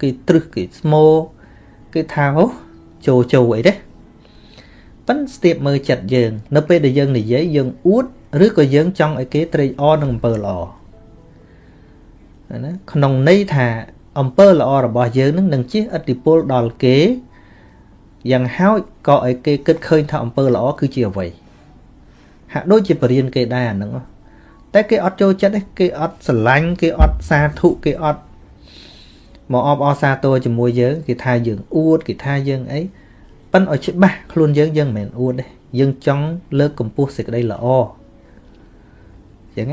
Speaker 1: គេត្រឹសគេស្មោគេថាអូចូលចូលអីទេប៉ិនស្ទាបមើលចិត្តយើង នៅពេលដែលយើងនិយាយយើងអួតឬក៏យើងចង់ឲ្យគេត្រេកអរនឹងអំពើល្អ ណាក្នុងន័យថាអំពើល្អរបស់យើងនឹងនឹងជះឥទ្ធិពលដល់គេយ៉ាងហោចក៏ឲ្យគេគិតឃើញថាអំពើល្អគឺជាអ្វីហាក់ដូចជាបរៀនគេដែរអាហ្នឹងតែគេអត់ចូលចិត្តទេគេអត់ស្រឡាញ់គេអត់សាធុគេអត់មកអបអរសាទរជាមួយយើងគេថាយើងអួតគេថាយើងអីប៉ិនឲ្យច្បាស់ខ្លួនយើងយើងមិនមែនអួតទេយើងចង់លើកកម្ពស់សេចក្តីល្អអញ្ចឹង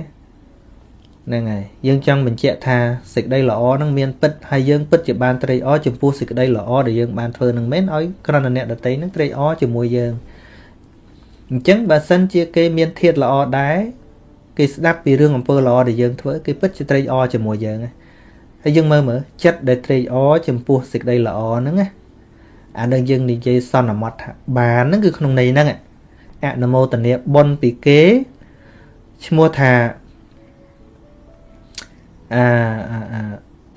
Speaker 1: ហ្នឹងហើយយើងចង់បញ្ជាក់ថាសេចក្តីល្អហ្នឹងមានពិតហើយយើងពិតជាបានត្រេកអរចំពោះសេចក្តីល្អដែលយើងបានធ្វើនឹងមែនឲ្យក្រណអ្នកដតីហ្នឹងត្រេកអរជាមួយយើងអញ្ចឹងបើសិនជាគេមានធាតល្អដែរគេស្ដាប់ពីរឿងអំពើល្អដែលយើងធ្វើគេពិតជាត្រេកអរជាមួយយើងហើយយើងមើលមើលចិត្តដែលត្រេកអរចំពោះសេចក្តីល្អហ្នឹងណាអានឹងយើងនិយាយសន្មត់ថាបានហ្នឹងគឺក្នុងន័យហ្នឹងអនុមោទនាបុណ្យពីគេឈ្មោះថា អាអា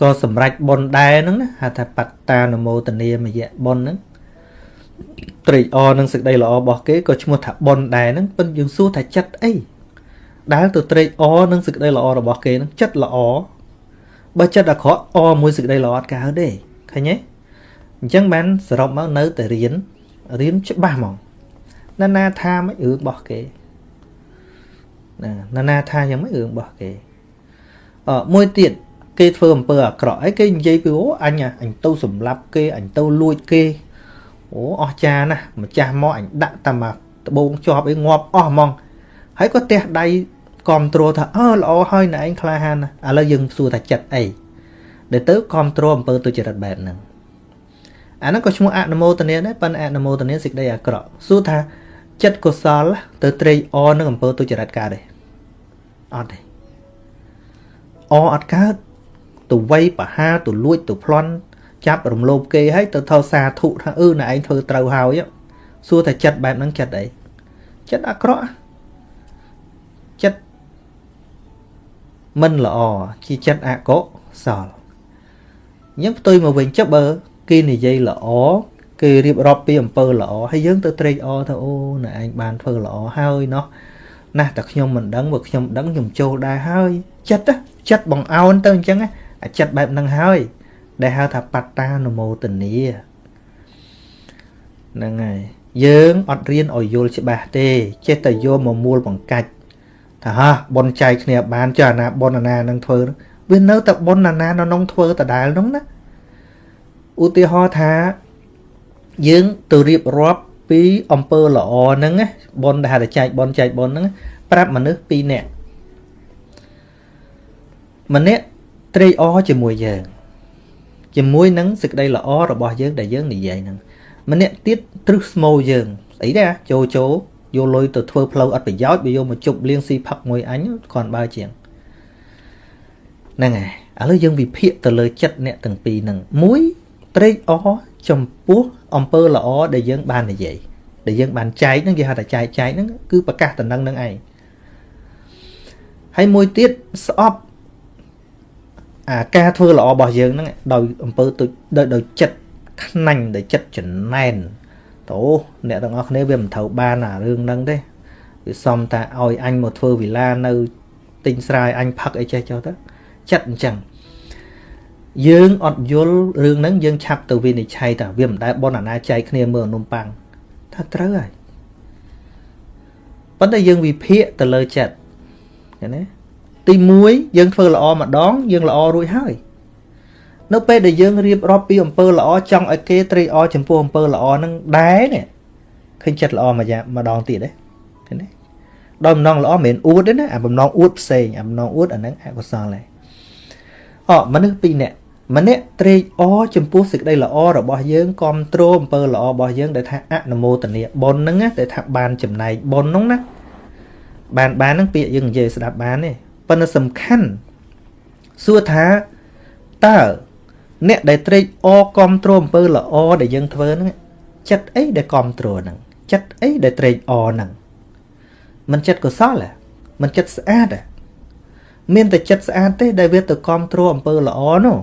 Speaker 1: ក៏សម្រេចបុណ្យដែរហ្នឹងណាហៅថាបត្តានមោទនាមយៈបុណ្យហ្នឹងត្រេកអរនឹងសេចក្តីល្អរបស់គេក៏ឈ្មោះថាបុណ្យដែរហ្នឹងប៉ុន្តែយើងសួរថាចិត្តអីដែលទៅត្រេកអរនឹងសេចក្តីល្អរបស់គេហ្នឹងចិត្តល្អបើចិត្តអាក្រក់អរមួយសេចក្តីល្អអត់កើតទេឃើញទេអញ្ចឹងបានសរុបមកនៅតែរៀនរៀនច្បាស់ហ្មងណានាថាមិនរឿងរបស់គេណាណានាថាយ៉ាងម៉េចរឿងរបស់គេអឺ មួយទៀតគេធ្វើអំពើអាក្រក់អីគេនិយាយពីអូអញអញទៅសម្លាប់គេអញទៅលួចគេអូអស់ចាណាស់ម្ចាស់មកអញដាក់តែមកដបងជាប់អីងាប់អស់ហ្មងហើយក៏ទះដៃគ្រប់គ្រងថាអើល្អហើយណែឯងក្លាហានណាឥឡូវយើងសួរថាចិត្តអីដែលទៅគ្រប់គ្រងអំពើទុច្ចរិតបែបហ្នឹងអាហ្នឹងក៏ឈ្មោះអនុមោទនាដែរប៉ុន្តែអនុមោទនាសេចក្តីអាក្រក់សួរថាចិត្តកុសលទៅត្រេកអរនឹងអំពើទុច្ចរិតកើតទេអត់ទេ អអត់កើតទៅវ័យបហាទៅលួចទៅប្លន់ចាប់រំលោភគេហើយទៅថោសាធុថាអឺណែឯងធ្វើត្រូវហើយសួរថាចិត្តបែបហ្នឹងចិត្តអីចិត្តអាក្រក់ចិត្តមិនល្អជាចិត្តអកុសលអញ្ចឹងផ្ទុយមកវិញចុះបើគេនិយាយល្អគេរៀបរាប់ពីអំពើល្អហើយយើងទៅត្រេកអរថាអូណែឯងបានធ្វើល្អហើយណោះណាស់តែខ្ញុំមិនដឹងបើខ្ញុំដឹងខ្ញុំចូលដែរហើយចិត្តចិត្តបងអោនទៅអញ្ចឹងអាចិត្តបែបហ្នឹងហើយ ដែលហៅថាបត្តានុមោទនីហ្នឹងហើយយើងអត់រៀនឲ្យយល់ច្បាស់ទេ ចេះតែយកមកមូលបង្កាច់ថាហ่าបនចែកគ្នាបានចុះអាណាបនអាណានឹងធ្វើវានៅតែបនអាណានៅក្នុងធ្វើដដែលនោះណាឧទាហរណ៍ថាយើងទៅរៀបរាប់ពីអំពើល្អហ្នឹងណាបនដែលហៅថាចែកបនចែកបនហ្នឹងប្រាប់មនុស្ស2នាក់ ម្នាក់ត្រេកអរជាមួយយើងជាមួយនឹងសេចក្តីល្អរបស់យើងដែលយើងនិយាយហ្នឹងម្នាក់ទៀតទ្រឹស្មោយើងស្អីដែរចូលចូលយកលុយទៅធ្វើផ្លូវអត់ប្រយោជន៍បើយកមកជប់លៀងស៊ីផឹកមួយអញគ្រាន់បើជាងហ្នឹងហើយឥឡូវយើងវិភាគទៅលើចិត្តអ្នកទាំងពីរហ្នឹងមួយត្រេកអរចំពោះអំពើល្អដែលយើងបាននិយាយដែលយើងបានចែកហ្នឹងគេហៅថាចែកចែកហ្នឹងគឺប្រកាសតំណឹងនឹងឯង
Speaker 2: ហើយមួយទៀតស្អប់ អាការធ្វើល្អរបស់យើងហ្នឹងដោយអំពើទុដោយដោយចិត្តខ្នាញ់ដោយចិត្តចំណែនតោអ្នកទាំងអស់គ្នាវាមិនត្រូវបានអារឿងហ្នឹងទេវាសំតាឲ្យអញមកធ្វើវិឡានៅទិញស្រែអញផឹកអីចេះចុះទៅចិត្តអញ្ចឹងយើងអត់យល់រឿងហ្នឹងយើងឆាប់ទៅវិនិច្ឆ័យថាវាមិនដែលបនអាណាចែកគ្នាមើលនំប៉័ងថាត្រូវហើយប៉ុន្តែយើងវិភាគទៅលើចិត្តឃើញទេ ទី1យើងធ្វើល្អម្ដង យើងល្អរួចហើយនៅពេលដែលយើងរៀបរាប់ពីអំពើល្អចង់ឲ្យគេត្រេកអរចំពោះអំពើល្អហ្នឹងដែរនេះឃើញចិត្តល្អមួយយ៉ាងម្ដងទៀតទេឃើញទេដល់បំណងល្អមិនមែនអួតទេណាអាបំណងអួតផ្សេងអាបំណងអួតអាហ្នឹងអកុសលដែរអមនុស្សពីរនាក់ម្នាក់ត្រេកអរចំពោះសេចក្តីល្អរបស់យើងគ្រប់គ្រងអំពើល្អរបស់យើងដែលថាអនុមោទនាបុណ្យហ្នឹងណាដែលថាបានចំណែកបុណ្យហ្នឹងណាបានបានហ្នឹងពាក្យយើងនិយាយស្ដាប់បានទេ ប៉ុន្តែសំខាន់សួរថាតើអ្នកដែលត្រេកអរគ្រប់គ្រងអំពើល្អដែលយើងធ្វើហ្នឹងចិត្តអីដែលគ្រប់គ្រងហ្នឹងចិត្តអីដែលត្រេកអរហ្នឹងមិនចិត្តកុសលហ៎មិនចិត្តស្អាតហ៎មានតែចិត្តស្អាតទេដែលវាទៅគ្រប់គ្រងអំពើល្អនោះ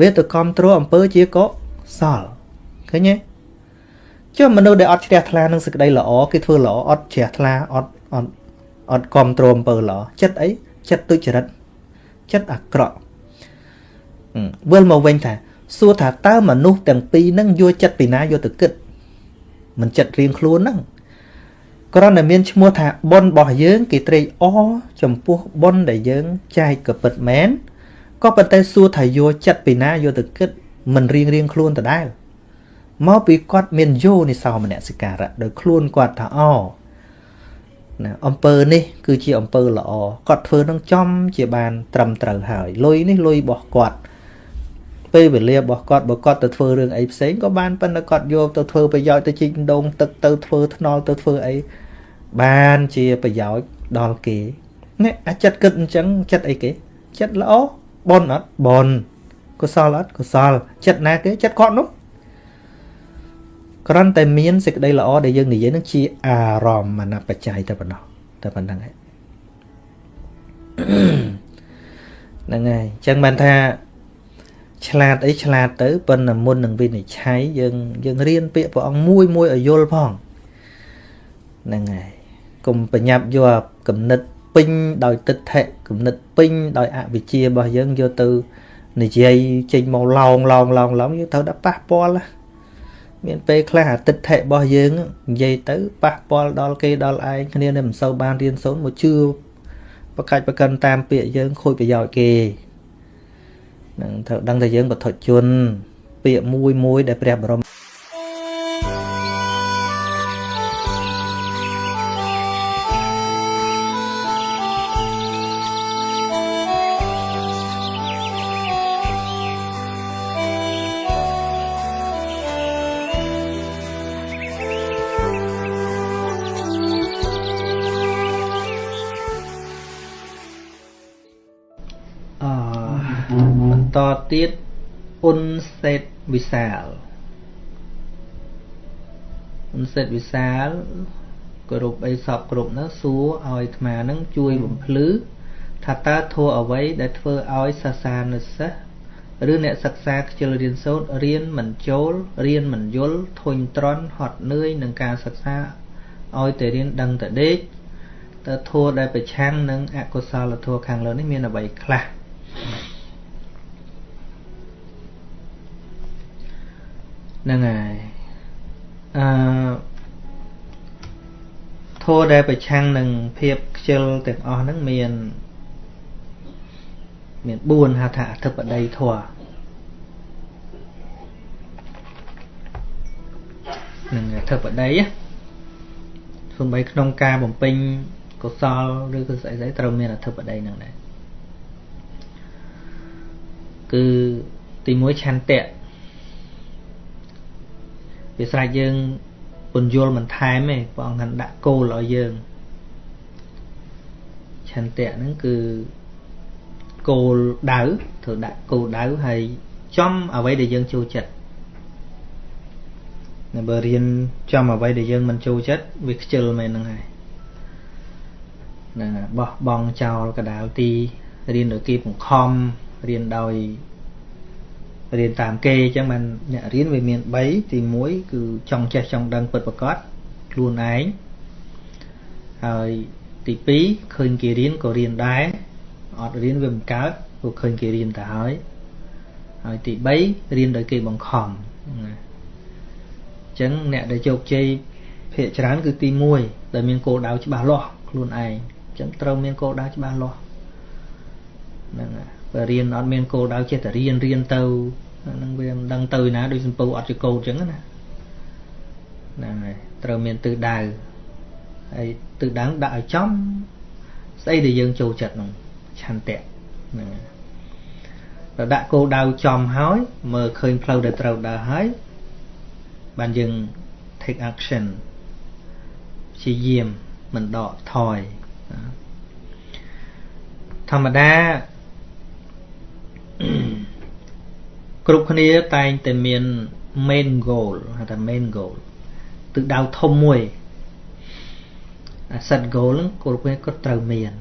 Speaker 2: វាទៅគ្រប់គ្រងអំពើជាកុសលឃើញទេចុះមនុស្សដែលអត់ជ្រះថ្លានឹងសេចក្តីល្អគេធ្វើល្អអត់ជ្រះថ្លាអត់អត់អត់គ្រប់គ្រងអំពើល្អចិត្តអី ចិត្តទុច្ចរិតចិត្តអាក្រក់វិលមកវិញថាសួរថាតើមនុស្សទាំងពីរហ្នឹងយកចិត្តពីណាយកទៅគិតមិនចិត្តរៀងខ្លួនហ្នឹងគ្រាន់តែមានឈ្មោះថាប៉ុនរបស់យើង គេត្រេកអរចំពោះប៉ុនដែលយើងចែកក៏ពិតមែនក៏ប៉ុន្តែសួរថាយកចិត្តពីណាយកទៅគិតមិនរៀងរៀងខ្លួនដដែលមកពីគាត់មានយោនិសោមនសិការៈដោយខ្លួនគាត់ថាអ ណាអំពើនេះគឺជាអំពើល្អគាត់ធ្វើនឹងចំជាបានត្រឹមត្រូវហើយលុយនេះលុយរបស់គាត់ពេលវេលារបស់គាត់បើគាត់ទៅធ្វើរឿងអីផ្សេងក៏បានប៉ុន្តែគាត់យកទៅធ្វើប្រយោជន៍ទៅជីកដងទឹកទៅធ្វើថ្នល់ទៅធ្វើអីបានជាប្រយោជន៍ដល់គេនេះអាចិត្តគិតអញ្ចឹងចិត្តអីគេចិត្តល្អបនអត់បនកុសលអត់កុសលចិត្តណាគេចិត្តគាត់នោះ គ្រាន់តែមានសេចក្តីល្អដែលយើងនិយាយនឹងជាអារម្មណ៍អនបច្ច័យតែប៉ុណ្ណោះតែប៉ុណ្្នឹងហើយហ្នឹងហើយអញ្ចឹងបានថាឆ្លាតអីឆ្លាតទៅប៉ុន្តែមុននឹងវិនិច្ឆ័យយើងយើងរៀនពាក្យព្រះអង្គមួយមួយឲ្យយល់ផងហ្នឹងហើយកុំប្រញាប់យកគំនិតពេញដោយទិដ្ឋិគំនិតពេញដោយអវិជ្ជារបស់យើងយកទៅនិយាយចេញមកឡោងឡោងឡោងឡោងយើងត្រូវតែប៉ះពាល់ មានពេលខ្លះអាទិដ្ឋិរបស់យើងនិយាយទៅប៉ះពាល់ដល់គេដល់ឯងគ្នានឹងមិនសូវបានរៀនសូត្រមកជឿប្រកាច់ប្រកិនតាមពាក្យយើងខូចប្រយោជន៍គេនឹងត្រូវដឹងថាយើងបទជនពាក្យមួយមួយដែលព្រះបរម វិសាលអ៊ុនសេតវិសាលគ្រប់អីសពគ្រប់នោះសួរឲ្យអាត្មានឹងជួយបំភ្លឺថាតើធัวអ្វីដែលធ្វើឲ្យសាសានុសិស្សឬអ្នកសិក្សាខ្ជិលរៀនសូត្ររៀនមិនចូលរៀនមិនយល់ធុញទ្រាន់ហត់នឿយនឹងការសិក្សាឲ្យតែរៀនដឹងតែដេកតើធัวដែលប្រឆាំងនឹងអកុសលធัวខាងលើនេះមានអ្វីខ្លះ ហ្នឹងហើយអឺធម៌ដែលប្រឆាំងនឹងភាពខ្ជិលទាំងអស់ហ្នឹងមានមាន4ហៅថាអធិបតីធម៌នឹងអធិបតីសំបីក្នុងការបំពេញកុសលឬក៏ស្អីស្អីត្រូវមានអធិបតីហ្នឹងដែរគឺទី1ឆន្ទៈ វាស្រេចយើងពន្យល់បន្ថែមទេព្រះអង្គថាដាក់គោលឲ្យយើងឆន្ទៈហ្នឹងគឺគោលដៅត្រូវដាក់គោលដៅហើយចំអ្វីដែលយើងចូលចិត្តនៅបើរៀនចំអ្វីដែលយើងមិនចូលចិត្តវាខ្ជិលមែនហ្នឹងហើយហ្នឹងបោះបង់ចោលកដាលទីរៀនដោយគេបង្ខំរៀនដោយ រៀនតាមគេអញ្ចឹងបានអ្នករៀនវាមាន3ទី1គឺចង់ចេះចង់ដឹងពិតប្រាកដខ្លួនឯងហើយទី2ឃើញគេរៀនក៏រៀនដែរអត់រៀនវាមិនកើតព្រោះឃើញគេរៀនទៅហើយហើយទី3រៀនដោយគេបង្ខំណាអញ្ចឹងអ្នកដែលជោគជ័យភាគច្រើនគឺទី1ដែលមានគោលដៅច្បាស់លាស់ខ្លួនឯងអញ្ចឹងត្រូវមានគោលដៅច្បាស់លាស់ហ្នឹងហើយ បើរៀនអត់មានគោលដៅចេះតែរៀនរៀនទៅហ្នឹងវាមិនដឹងទៅណាដូចសំពៅអត់ជាកោតអញ្ចឹងណាហ្នឹងហើយត្រូវមានទិសដៅហើយទិសដៅដាក់ឲ្យចំស្អីដែលយើងចូលចិត្តហ្នឹងឆន្ទៈហ្នឹងដល់ដាក់គោលដៅចំហើយមើលឃើញផ្លូវដែលត្រូវដើរហើយបានយើង take action ព្យាយាមមិនដកថយធម្មតា គ្រប់គ្នាតែងតែមាន main goal ហៅថា main goal ទិសដៅធំមួយអា set goal ហ្នឹងគ្រប់គ្នាគាត់ត្រូវមាន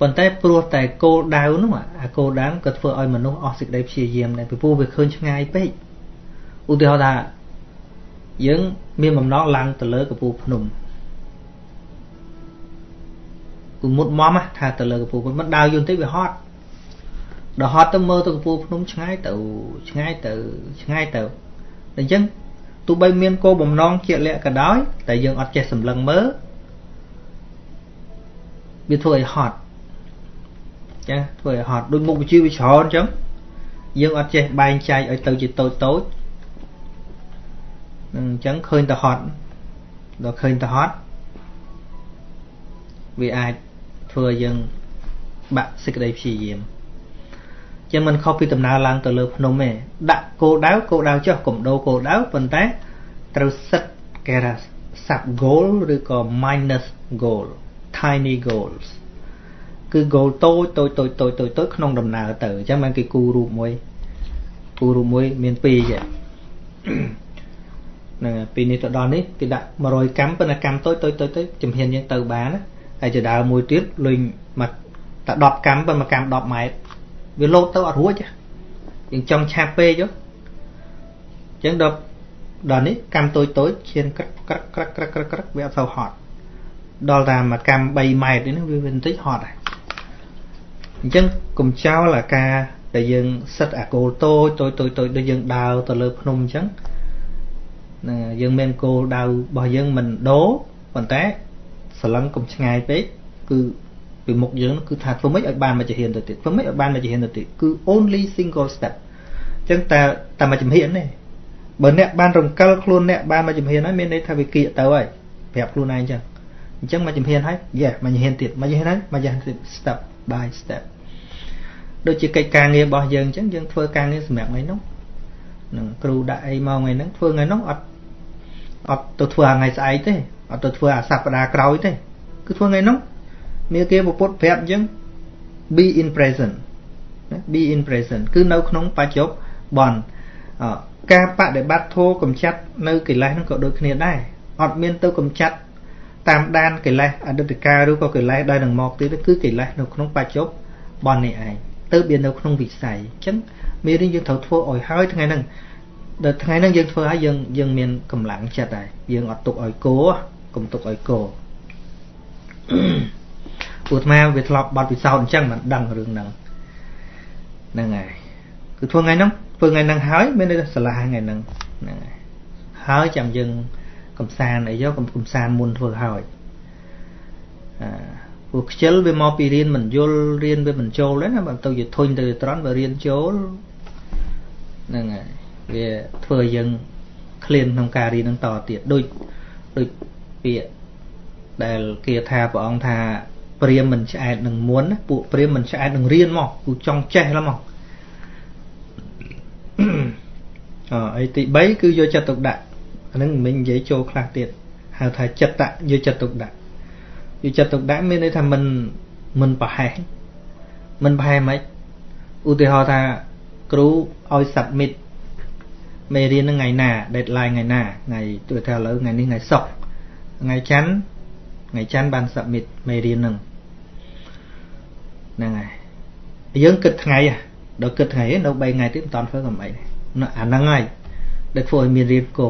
Speaker 2: ប៉ុន្តែព្រោះតែគោលដៅនោះអាគោលដៅក៏ធ្វើឲ្យមនុស្សអស់សេចក្តីព្យាយាមដែរពីព្រោះវាឃើញឆ្ងាយពេកឧទាហរណ៍ថាយើងមានបំណងឡើងទៅលើកំពូលភ្នំគឺមុតមមថាទៅលើកំពូលភ្នំមិនដើរយន្តតិចវាហត់ ដល់ហត់ទៅមើលទៅកំពូលភ្នំឆ្ងាយទៅឆ្ងាយទៅឆ្ងាយទៅអញ្ចឹងទោះបីមានគោលបំណងជាក់លាក់ក៏ដោយតែយើងអត់ចេះសម្លឹងមើលវាធ្វើឲ្យហត់ចាធ្វើឲ្យហត់ដូចមុខវិជ្ជាវាច្រើនអញ្ចឹងយើងអត់ចេះបែងចែកឲ្យទៅជាតូចតូចនឹងអញ្ចឹងឃើញទៅហត់ដល់ឃើញទៅហត់វាអាចធ្វើឲ្យយើងបាក់សេចក្តីព្យាយាម ចឹងមិនខុសពីដំណើរឡើងទៅលើភ្នំទេដាក់គោលដៅគោលដៅចុះកុំដូរគោលដៅប៉ុន្តែត្រូវសិតគេថា sub goal ឬក៏ minus goal tiny goals គឺ goal តូចតូចតូចតូចតូចតូចក្នុងដំណើរទៅអញ្ចឹងបានគេគូរូបមួយគូរូបមួយមាន2ចឹងហ្នឹងពីនេះទៅដល់នេះគេដាក់100កម្មប៉ុន្តែកម្មតូចតូចតូចទៅជំហានយើងទៅបានហើយចដើមួយទៀតលេងមកតែ10កម្មប៉ុន្តែកម្ម10ម៉ែត្រ វាលោតទៅអត់រួចយើងចង់ឆាប់ពេកអញ្ចឹងដល់ដល់នេះកម្មតូចតូចឈានក្រឹកក្រឹកក្រឹកក្រឹកក្រឹកក្រឹកវាអត់ទៅហត់ដល់តែមួយកម្ម3ម៉ែត្រនេះវាបន្តិចហត់ហើយអញ្ចឹងកុំចោលអាការដែលយើងសិតអាគោលតូចតូចតូចតូចដូចយើងដើរទៅលើភ្នំអញ្ចឹងហ្នឹងយើងមានគោលដៅរបស់យើងមិនដូរប៉ុន្តែសឡឹងកុំឆ្ងាយពេកគឺ ពីមុខយើងគឺថាធ្វើម៉េចឲ្យបានមួយជំហានទៅទៀតធ្វើម៉េចឲ្យបានមួយជំហានទៅទៀតគឺ only single step អញ្ចឹងតែតែមួយជំហានទេបើអ្នកបានរំកិលខ្លួនអ្នកបានមួយជំហានហើយមានន័យថាវាគៀកទៅហើយប្រាប់ខ្លួនឯងអញ្ចឹងអញ្ចឹងមួយជំហានហើយ yes មួយជំហានទៀតមួយជំហានហើយមួយជំហានទៀត step by step ដូចជាកិច្ចការងាររបស់យើងអញ្ចឹងយើងធ្វើការងារសម្រាប់ថ្ងៃនោះនឹងគ្រូដាក់អីមកថ្ងៃហ្នឹងធ្វើថ្ងៃនោះអត់អត់ទៅធ្វើថ្ងៃស្អែកទេអត់ទៅធ្វើអាសប្តាហ៍ក្រោយទេគឺធ្វើថ្ងៃនោះ មាគាពុទ្ធប្រាប់អញ្ចឹង be in present be in present គឺនៅក្នុងបច្ចុប្បន្នការបដិបត្តិធម៌កំចាត់នៅកិលេសហ្នឹងក៏ដូចគ្នាដែរអត់មានទៅកំចាត់តាមដានកិលេសអតីតកាលឬក៏កិលេសដែលនឹងមកទៀតគឺកិលេសនៅក្នុងបច្ចុប្បន្ននេះឯងទៅវានៅក្នុងវិស័យអញ្ចឹងមេរៀនយើងត្រូវធ្វើឲ្យហើយថ្ងៃហ្នឹងដល់ថ្ងៃហ្នឹងយើងធ្វើហើយយើងយើងមានកម្លាំងចិត្តហើយយើងអត់ទុកឲ្យកោកុំទុកឲ្យកោ ព្រោះអាត្មាវាធ្លាប់បាត់ពិសោធន៍អញ្ចឹងមិនដឹងរឿងហ្នឹងហ្នឹងហើយគឺធ្វើថ្ងៃហ្នឹងធ្វើថ្ងៃហ្នឹងហើយមានន័យថាឆ្លាស់ថ្ងៃហ្នឹងហ្នឹងហើយហើយចាំយើងកំសាន្តអីយកកំសាន្តមុនធ្វើហើយអឺព្រោះខ្ជិលវាមកពីរៀនមិនយល់រៀនវាមិនចូលទេណាបើទៅជាធុញទៅត្រង់បើរៀនចូលហ្នឹងហើយវាធ្វើឲ្យយើងឃ្លានក្នុងការរៀននឹងតទៀតដូចដូចពាក្យដែលគេថាព្រះអង្គថា ព្រាមមិនឆ្អែតនឹងមុនពួកព្រាមមិនឆ្អែតនឹងរៀនមកគូចង់ចេះឡើងមកអអីទី3គឺយកចិត្តទុកដាក់អានឹងមិញនិយាយចូលខ្លះទៀតហៅថាចិត្តតយកចិត្តទុកដាក់យកចិត្តទុកដាក់មានន័យថាមិនមិនប្រហែសមិនប្រហែសមិនឧទាហរណ៍ថាគ្រូឲ្យ submit មេរៀននឹងថ្ងៃណា deadline ថ្ងៃណាថ្ងៃទូទៅឥឡូវថ្ងៃនេះថ្ងៃសុក្រថ្ងៃច័ន្ទថ្ងៃច័ន្ទបាន submit មេរៀនហ្នឹង ហ្នឹងហើយយើងគិតថ្ងៃដល់គិតថ្ងៃនៅ3ថ្ងៃទៀតមិនតាន់ធ្វើកំអីអាហ្នឹងហើយដែលធ្វើឲ្យមានរៀនកោ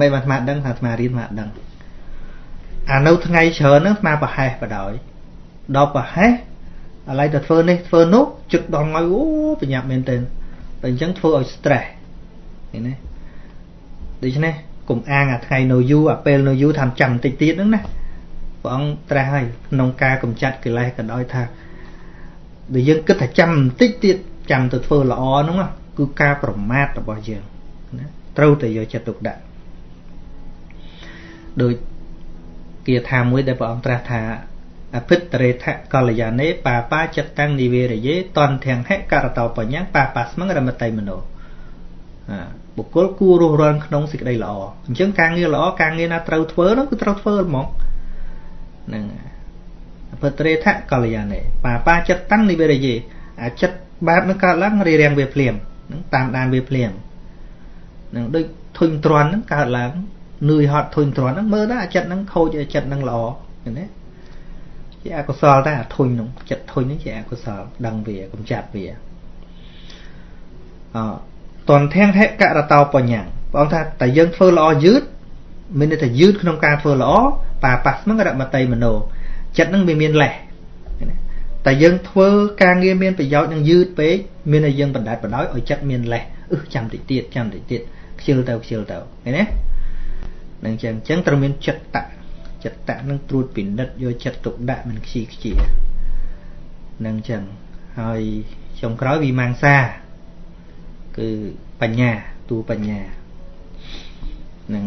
Speaker 2: មិនបានអាត្មាដឹងថាអាត្មារៀនមកដឹងអានៅថ្ងៃច្រើនហ្នឹងអាត្មាប្រហែសបដ ாய் ដល់ប្រហែសឥឡូវទៅធ្វើនេះធ្វើនោះជឹកដល់ថ្ងៃអូប្រញាប់មែនទែនតែអញ្ចឹងធ្វើឲ្យ stress ឃើញទេដូច្នេះកុំអាងអាថ្ងៃនៅយូរអាពេលនៅយូរថាចាំបន្តិចទៀតហ្នឹងណាព្រះអង្គត្រាស់ហើយក្នុងការកម្ចាត់កិលេសក៏ដោយថា ដែលយើងគិតថាចាំបន្តិចទៀតចាំទៅធ្វើល្អហ្នឹងគឺការប្រមាថរបស់យើងណាត្រូវតែយកចិត្តទុកដាក់ដោយគាថាមួយដែលព្រះអង្គត្រាស់ថាអភិតរេថកល្យានេបាបាចិត្តតាំងនិវេរយេតនធាំងហេករតោបញ្ញាបាបាស្មងរមតៃមនោបុគ្គលគួររស់រានក្នុងសេចក្តីល្អអញ្ចឹងការងារល្អការងារណាត្រូវធ្វើនោះគឺត្រូវធ្វើហ្មងហ្នឹងអ ភិតរេថកល្យានេបាបាចិត្តតាំងនិវេរយេអាចិត្តបាបនឹងកើតឡើងរារាំងវាភ្លាមហ្នឹងតាមដានវាភ្លាមហ្នឹងដូចធុញទ្រាន់ហ្នឹងកើតឡើងនឿយហត់ធុញទ្រាន់ហ្នឹងមើលទៅអាចិត្តហ្នឹងខូចអាចិត្តហ្នឹងល្អឃើញទេជាអកុសលតែអាធុញហ្នឹងចិត្តធុញហ្នឹងជាអកុសលដឹងវាកំចាត់វាអតនធាំងហេករតោបញ្ញាព្រះអង្គថាតែយើងធ្វើល្អយឺតមានន័យថាយឺតក្នុងការធ្វើល្អបាប៉ះស្មឹងរមតីមโน ចិត្តហ្នឹងវាមានលេះតែយើងធ្វើការងារមានប្រយោជន៍នឹងយឺតពេកមានតែយើងបណ្ដាច់បណ្ដោយឲ្យចិត្តមានលេះអឺចាំតិចទៀតចាំតិចទៀតខ្ជិលទៅខ្ជិលទៅឃើញទេនឹងចឹងចឹងត្រូវមានចិត្តតៈចិត្តតៈនឹងត្រួតពិនិត្យយកចិត្តទុកដាក់មិនខ្ជិលខ្ជានឹងចឹងហើយចុងក្រោយវិមង្សាគឺបញ្ញាទូបញ្ញានឹង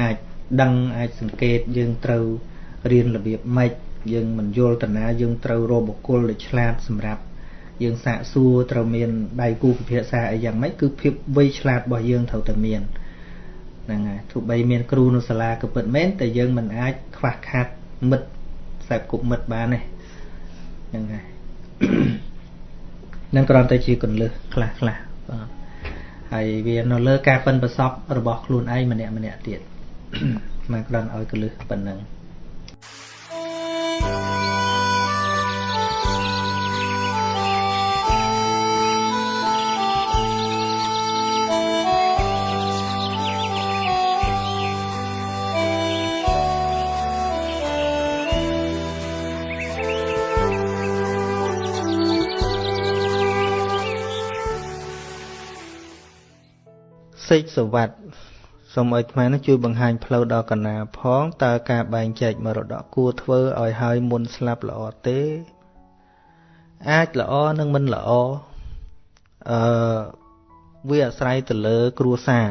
Speaker 2: អាចដឹងអាចសង្កេតយើងត្រូវរៀនរបៀបម៉េច យើងមិនយល់តាណាយើងត្រូវរកបុគ្គលដែលឆ្លាតសម្រាប់យើងសាកសួរត្រូវមានដៃគូពិភាក្សាអីយ៉ាងម៉េចគឺភាពវៃឆ្លាតរបស់យើងត្រូវតែមានហ្នឹងហើយទោះបីមានគ្រូនៅសាលាក៏ពិតមែនតែយើងមិនអាចខ្វះខាតមិត្តខ្សែគប់មិត្តបានទេហ្នឹងហើយនឹងគ្រាន់តែជាកន្លឹះខ្លះខ្លះបាទហើយវានៅលើការប៉ិនប្រសពរបស់ខ្លួនឯងម្នាក់ម្នាក់ទៀតមកគ្រាន់ឲ្យកន្លឹះប៉ុណ្ណឹង សេចសវັດសូមឲ្យខ្មែរនឹងជួយបង្ហាញផ្លូវដល់កណាផងតើការបែងចែកមរតកគួរធ្វើឲ្យហើយមុនស្លាប់ល្អទេ អាចល្អនិងមិនល្អអឺវាអាស្រ័យទៅលើគ្រួសារ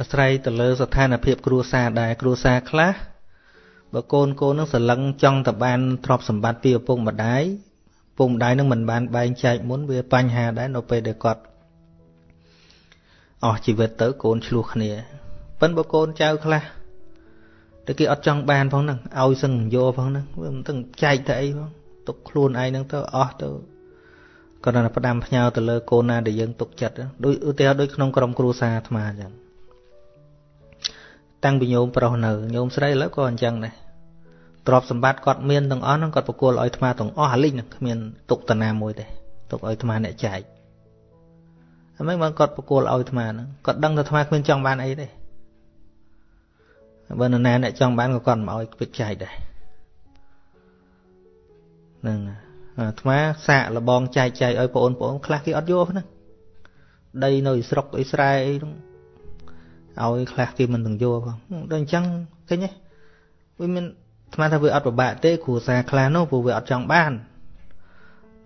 Speaker 2: អាស្រ័យទៅលើស្ថានភាពគ្រួសារដែរគ្រួសារខ្លះ បើកូនកូននឹងស្រឡឹងចង់ទៅបានទ្រព្យសម្បត្តិពីឪពុកម្ដាយឪពុកម្ដាយនឹងមិនបានបែងចែកមុនវាបញ្ហាដែរនៅពេលដែលគាត់អស់ជីវិតទៅកូនឆ្លោះគ្នាប៉ិនបើកូនចៅខ្លះតែគេអត់ចង់បានផងហ្នឹងឲ្យសឹងយកផងហ្នឹងវាមិនទាំងចែកទៅអីផងទុកខ្លួនឯងហ្នឹងទៅអស់ទៅគាត់ណាផ្ដាំផ្ញើទៅលើកូនណាដែលយើងទុកចិត្តដូចឧទាហរណ៍ដូចក្នុងក្រុមគ្រួសារអាត្មាអញ្ចឹងតាំងពីញោមប្រុសនៅញោមស្រីឥឡូវក៏អញ្ចឹងដែរ ទ្រព្យសម្បត្តិគាត់មានទាំងអស់ហ្នឹងគាត់ប្រគល់ឲ្យអាត្មាទាំងអស់អាលិចហ្នឹងគ្មានទុកតាណាមួយទេទុកឲ្យអាត្មាអ្នកចែកហើយមិនបានគាត់ប្រគល់ឲ្យអាត្មាហ្នឹងគាត់ដឹងថាអាត្មាគ្មានចង់បានអីទេបើនរណាអ្នកចង់បានក៏គាត់មិនឲ្យពិតចែកដែរហ្នឹងអាត្មាសាកលបងចែកចែកឲ្យបងប្អូនខ្លះគេអត់យកហ្នឹងដីនៅស្រុកអ៊ីស្រាអែលអីហ្នឹងឲ្យខ្លះគេមិនទាំងយកផងដល់អញ្ចឹងឃើញទេវាមាន ស្មានថាវាអត់ពិបាកទេគ្រួសារខ្លះនោះព្រោះវាអត់ចង់បាន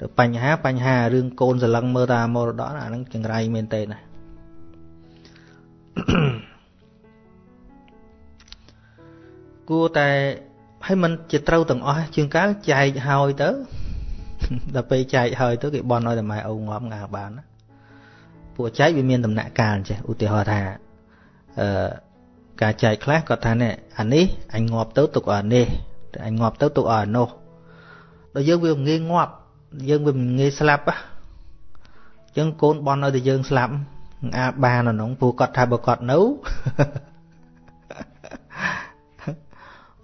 Speaker 2: ទៅបញ្ហាបញ្ហារឿងកូនសឡឹងមើលតាមមរតកអាហ្នឹងចង្រៃមែនទេណាគួរតែឲ្យมันជាត្រូវទាំងអស់ជាងកាលចែកហើយទៅដល់ពេលចែកហើយទៅគេបន់ឲ្យតែម៉ែឪងាប់ងាបានណាពួកចែកវាមានដំណាក់កាលចេះឧទាហរណ៍ថាអឺ ការចែកខ្លះគាត់ថានេះអានេះអញងាប់ទៅទុកអានេះតែអញងាប់ទៅទុកអានោះដល់យើងវាងាយងាប់យើងវាមិនងាយស្លាប់ហ៎អញ្ចឹងកូនបន់ឲ្យតែយើងស្លាប់អាចបានអានោះព្រោះគាត់ថាបើគាត់នៅ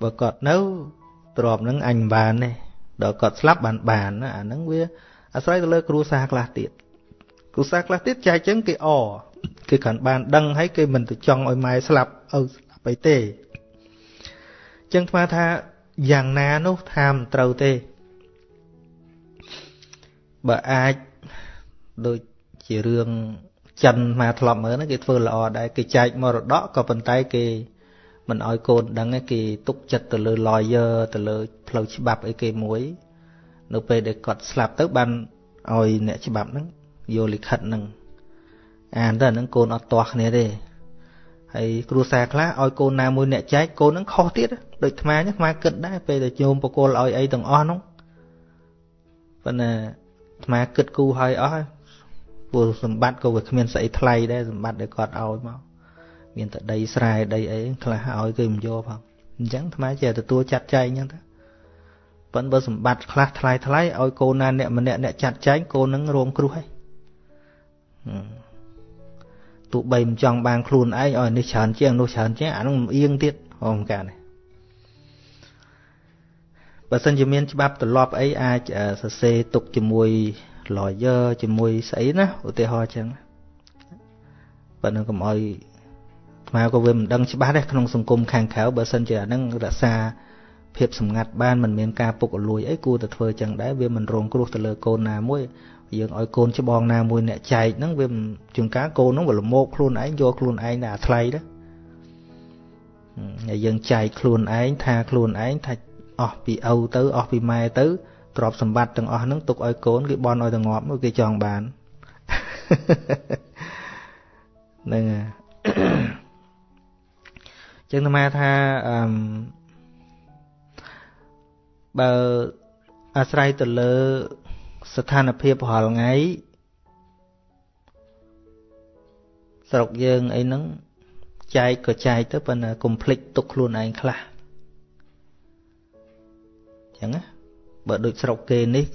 Speaker 2: បើគាត់នៅទ្របនឹងអញបានទេដល់គាត់ស្លាប់បានបានអាហ្នឹងវាអាស្រ័យទៅលើគ្រួសារខ្លះទៀតគ្រួសារខ្លះទៀតចែកចឹងគេអគេគ្រាន់បានដឹងហើយគេមិនទៅចង់ឲ្យម៉ែស្លាប់ ឪស្លាប់អីទេចឹងថ្មថាយ៉ាងណានោះថាមិនត្រូវទេបើអាចដូចជារឿងចិនមកធ្លាប់មើលហ្នឹងគេធ្វើល្អដែរគេចែកមរតកក៏ប៉ុន្តែគេមិនឲ្យកូនដឹងគេទុកចិត្តទៅលើ lawyer ទៅលើផ្លូវច្បាប់អីគេមួយ នៅពេលដែលគាត់ស្លាប់ទៅបានឲ្យអ្នកច្បាប់ហ្នឹងយកលិខិតហ្នឹងអានទៅហ្នឹងកូនអត់ទាស់គ្នាទេ ហើយគ្រួសារខ្លះឲ្យកូនណាមួយអ្នកចែកកូនហ្នឹងខុសទៀតដូចអាត្មាអាត្មាគិតដែរពេលដែលញោមបកលឲ្យអីទាំងអស់ហ្នឹងប៉ុន្តែអាត្មាគិតគូឲ្យអស់ព្រោះសម្បត្តិក៏វាគ្មានស្អីថ្លៃដែរសម្បត្តិដែលគាត់ឲ្យមកមានតែដីស្រែដីអីខ្លះឲ្យគេមិនយកផងអញ្ចឹងអាត្មាចេះទទួលចាត់ចែងអញ្ចឹងទៅប៉ុន្តែបើសម្បត្តិខ្លះថ្លៃថ្លៃឲ្យកូនណាអ្នកម្នាក់អ្នកចាត់ចែងកូននឹងរងគ្រោះហើយ ទោះបីមិនចង់បានខ្លួនឯងឲ្យនេះច្រើនជាងនោះច្រើនជាងអានោះអៀងទៀតហមកានេះបើសិនជាមានច្បាប់ទម្លាប់អីអាចសរសេរទុកជាមួយ lawyer ជាមួយស្អីណាឧទាហរណ៍អញ្ចឹងបើនឹងកុំឲ្យថ្មក៏វាមិនដឹងច្បាស់ដែរក្នុងសង្គមខាងក្រៅបើសិនជាអានឹងរក្សាភាពសម្ងាត់បានមិនមានការពុករលួយអីគួរតែធ្វើចឹងដែរវាមិនរងគ្រោះទៅលើកូនណាមួយ យើងឲ្យកូនច្បងណាមួយអ្នកចែកហ្នឹងវាជួនកាលកូនហ្នឹងវាលមោកខ្លួនឯងយកខ្លួនឯងតែអាថ្លៃទៅហើយយើងចែកខ្លួនឯងថាខ្លួនឯងថាអស់ពីឪទៅអស់ពីម៉ែទៅទ្រព្យសម្បត្តិទាំងអស់ហ្នឹងទុកឲ្យកូនគេបន់ឲ្យតែងាប់គេចង់បានហ្នឹងចឹងអាត្មាថាអឺបើអាស្រ័យទៅលើ ស្ថានភាពរាល់ថ្ងៃស្រុកយើងអីហ្នឹងចែកក៏ចែកទៅប៉ុន្តែកុំភ្លេចទុកខ្លួនឯងខ្លះចឹងណាបើដូចស្រុកគេនេះ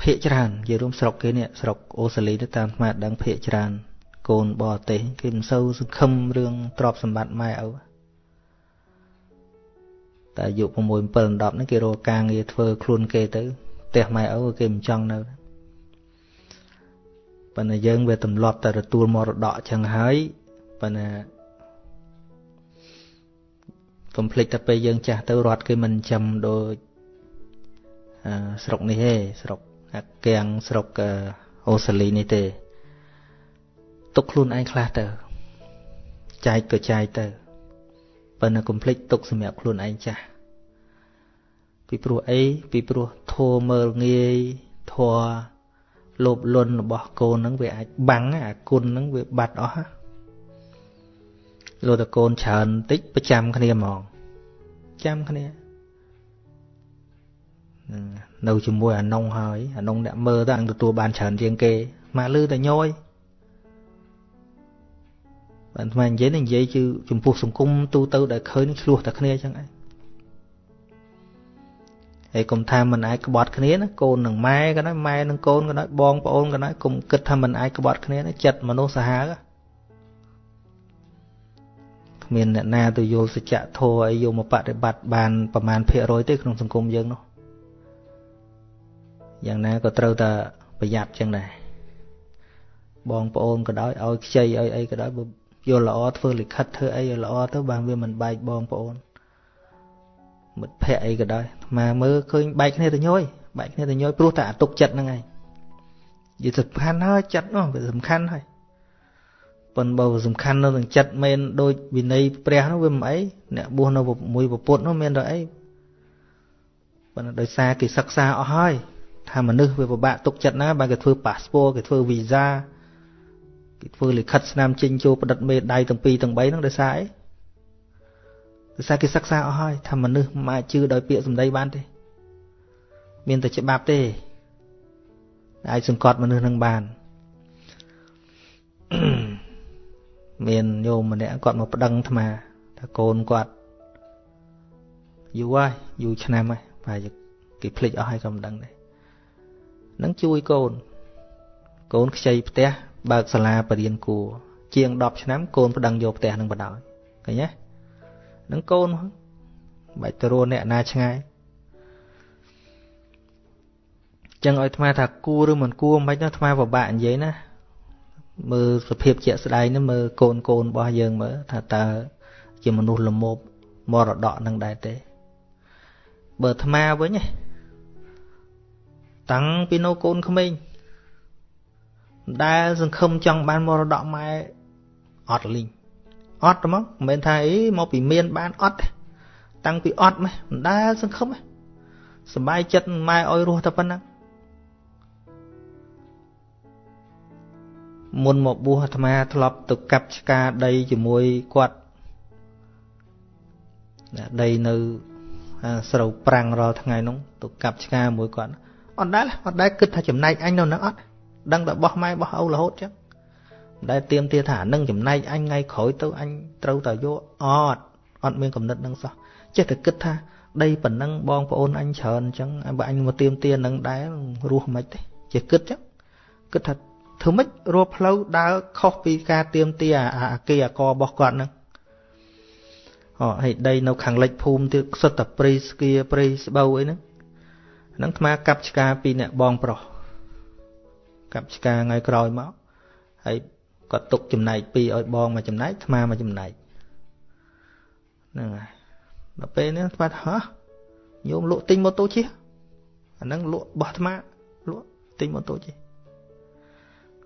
Speaker 2: ភាកច្រើននិយាយរួមស្រុកគេនេះស្រុកអូស្ត្រាលីទៅតាមស្មាតដឹងភាកច្រើន កូនបរទេសគេមិនសូវសង្ឃឹមរឿងទ្រព្យសម្បត្តិម៉ែឪតែអាយុ6 7 10ហ្នឹងគេរកការងារធ្វើខ្លួនគេទៅ ផ្ទះម៉ែឪគេមិនចង់នៅប៉ុន្តែយើងវាទម្លាប់តែទទួលមរតកចឹងហើយប៉ុន្តែកុំភ្លេចតែពេលយើងចាស់ទៅរត់គេមិនចាំដូចស្រុកនេះទេស្រុកអាកៀងស្រុកអូស្ត្រាលីនេះទេទុកខ្លួនឯងខ្លះទៅចែកក៏ចែកទៅប៉ុន្តែកុំភ្លេចទុកសម្រាប់ខ្លួនឯងចាស់ ពីព្រោះអីពីព្រោះធัวមើលងាយធัวលោភលន់របស់កូនហ្នឹងវាអាចបាំងអាគុណហ្នឹងវាបាត់អស់លោតកូនច្រើនតិចប្រចាំគ្នាហ្មងចាំគ្នានៅជាមួយអានុងហើយអានុងអ្នកមើលទៅនឹងទទួលបានច្រើនជាងគេមកលឺតែញយបានថ្មនិយាយនិយាយជឺចំពោះសង្គមទូទៅដែលឃើញឆ្លោះតែគ្នាចឹងឯង ហើយកុំថាមិនអាចក្បត់គ្នាណាកូននឹងម៉ែក៏ដោយម៉ែនឹងកូនក៏ដោយបងប្អូនក៏ដោយកុំគិតថាមិនអាចក្បត់គ្នាណាចិត្តមនុស្សសាហាវគ្មានអ្នកណាទៅយល់សច្ចធម៌អីយកមកបប្រតិបត្តិបានប្រមាណភាគរយទេក្នុងសង្គមយើងនោះយ៉ាងណាក៏ត្រូវតែប្រយ័ត្នចឹងដែរបងប្អូនក៏ដោយឲ្យខ្ចីឲ្យអីក៏ដោយយល់ល្អធ្វើលិខិតធ្វើអីឲ្យល្អទៅបានវាមិនបែកបងប្អូន មិត្តភ័ក្ដិអីក៏ដោយអាមើលឃើញបែកគ្នាទៅញយបែកគ្នាទៅញយព្រោះតែអាទុកចិត្តហ្នឹងឯងនិយាយសំខាន់ហើយចិត្តនោះវាសំខាន់ហើយប៉ុន្តែបើសំខាន់នៅនឹងចិត្តមែនដូចវិន័យព្រះនោះវាមិនអីអ្នកបួសនៅមួយពពុទ្ធនោះមានតែអីប៉ុន្តែដោយសារគេសិក្សាអស់ហើយថាមនុស្សវាពិបាកទុកចិត្តណាបើគេធ្វើប៉ាសពតគេធ្វើវីសាគេធ្វើលិខិតស្នាមចេញចូលផ្ដិតមេដៃទាំងពីរទាំង3ហ្នឹងដោយសារអី ដោយសារគេសិក្សាអស់ហើយថាមនុស្សមិនអាចជឿដោយពាក្យសម្ដីបានទេ មានតែច្បាប់ទេអាចសង្កត់មនុស្សនឹងបានមានញោមម្នាក់គាត់មកប្តឹងអាត្មាថាកូនគាត់យូរហើយយូរឆ្នាំហើយប្រហែល
Speaker 1: គេភ្លេចអស់ហើយក៏មិនដឹងដែរនឹងជួយកូនកូនខ្ចីផ្ទះបើកសាលាបរៀនគួរជាង10ឆ្នាំកូនប្តឹងយកផ្ទះនឹងបដ ாய் ឃើញទេ នឹងកូនបាច់ទៅរស់អ្នកណាឆ្ងាយចឹងឲ្យអាត្មាថាគួរឬមិនគួរមិនណាអាត្មាពិបាកនិយាយណាមើលសភាពជាក់ស្ដែងនេះមើលកូនកូនរបស់យើងមើលថាតើជាមនុស្សល្មមមរតកនឹងដែរទេបើអាត្មាវិញតាំងពីនៅកូនក្មេងដែលសង្ឃឹមចង់បានមរតកម៉ែអត់លីង អត់ហ្មងមិនមែនថាអីមកពីមានបានអត់ទេតាំងពីអត់ម៉េះមិនដែលសង្ឃឹមសบายចិត្តម៉ែឲ្យរស់តែប៉ុណ្ណឹងមុនមកបួសអាត្មាធ្លាប់ទៅកាប់ឆ្កាដីជាមួយគាត់ដីនៅស្រូវប្រាំងរាល់ថ្ងៃនោះទៅកាប់ឆ្កាមួយគាត់អត់ដែលអត់ដែលគិតថាចំណែកអញនៅនឹងអត់ដឹងតែបោះម៉ែបោះឪរហូតចឹងមិន ដែលទៀមទាថានឹងចំណែកអញថ្ងៃក្រោយទៅអញត្រូវតែយកអត់អត់មានកំណត់នឹងសោះចេះតែគិតថាដីប៉ុណ្ណឹងបងប្អូនអញច្រើនអញ្ចឹងបើអញមកទៀមទានឹងដែររស់មិនទេចេះគិតចឹងគិតថាធ្វើម៉េចរកផ្លូវដើរខុសពីការទៀមទាអាគេអាករបស់គាត់ហ្នឹងអូហើយដីនៅខាងលិចភូមិទៀតសុទ្ធតែព្រៃស្គៀព្រៃស្បូវអីហ្នឹងហ្នឹងអាកាប់ឆ្កាពីអ្នកបងប្រុសកាប់ឆ្កាថ្ងៃក្រោយមកហើយ គាត់ទុកចំណែកពីរឲ្យបងមកចំណែកអាមកចំណែកហ្នឹងហើយដល់ពេលនេះស្បាត់ហ៎ញោមលក់ទិញម៉ូតូជិះអាហ្នឹងលក់បោះអាត្មាលក់ទិញម៉ូតូជិះ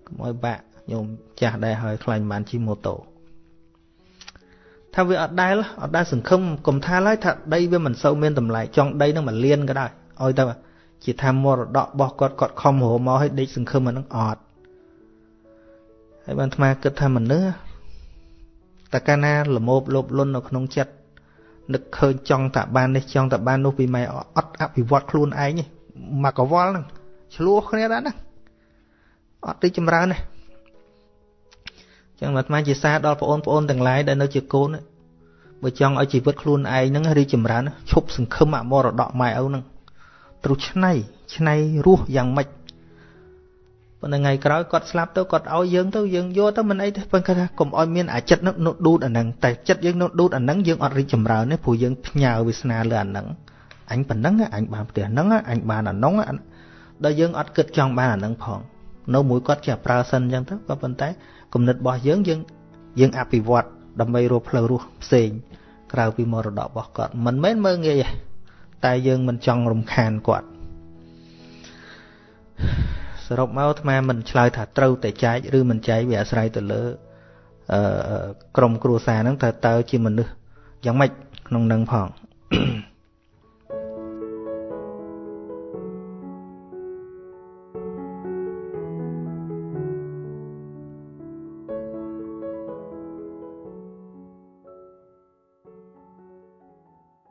Speaker 1: កុំឲ្យបាក់ញោមចាស់ដែរហើយខ្លាញ់បានជិះម៉ូតូថាវាអត់ដែលអត់ដែលសង្ឃឹមកុំថាឡើយថាដីវាមិនសូវមានតម្លៃចង់ដីនឹងមួយលានក៏ដោយឲ្យតែជាថាមរតករបស់គាត់គាត់ខំរមកឲ្យដេកសង្ឃឹមអានឹងអត់ ហើយបានអាត្មាគិតថាមនុស្សតើកាលណាលមោបលោបលន់នៅក្នុងចិត្តនឹកឃើញចង់តែបាននេះចង់តែបាននោះពីម៉ែអត់អភិវឌ្ឍខ្លួនឯងមកកវល់ហ្នឹងឆ្លោះគ្នាដែរណាអត់រីចម្រើនទេចឹងអាត្មាជាសារដល់បងប្អូនទាំងឡាយដែលនៅជាកូនបើចង់ឲ្យជីវិតខ្លួនឯងហ្នឹងរីចម្រើនឈប់សង្ឃឹមអមរតកម៉ែឪហ្នឹងត្រូវឆ្នៃឆ្នៃរស់យ៉ាងម៉េច ប៉ុន្តែថ្ងៃក្រោយគាត់ស្លាប់ទៅគាត់ឲ្យយើងទៅយើងយកទៅមិនអីទេប៉ុន្តែថាកុំឲ្យមានអាចិត្តនោះដួតអាហ្នឹងតែចិត្តយើងនោះដួតអាហ្នឹងយើងអត់រីកចម្រើនទេព្រោះយើងផ្ញើវាសនាលើអាហ្នឹងអញប៉ុណ្ណឹងអញបានផ្ទះហ្នឹងអញបានអានោះដល់យើងអត់គិតចង់បានអាហ្នឹងផងនៅមួយគាត់ជាប្រើសិនអញ្ចឹងទៅក៏ប៉ុន្តែគំនិតរបស់យើងយើងយើងអភិវឌ្ឍដើម្បីរកផ្លូវរស់ផ្សេងក្រៅពីមរតករបស់គាត់មិនមែនមើងងាយទេតែយើងមិនចង់រំខានគាត់ សរុបមកអាត្មាមិនឆ្លើយថាត្រូវតែចែកឬមិនចែកវាអាស្រ័យទៅលើអឺក្រុមគ្រួសារហ្នឹងតើតើជាមនុស្សយ៉ាងម៉េចក្នុងនឹងផង Mm-hmm.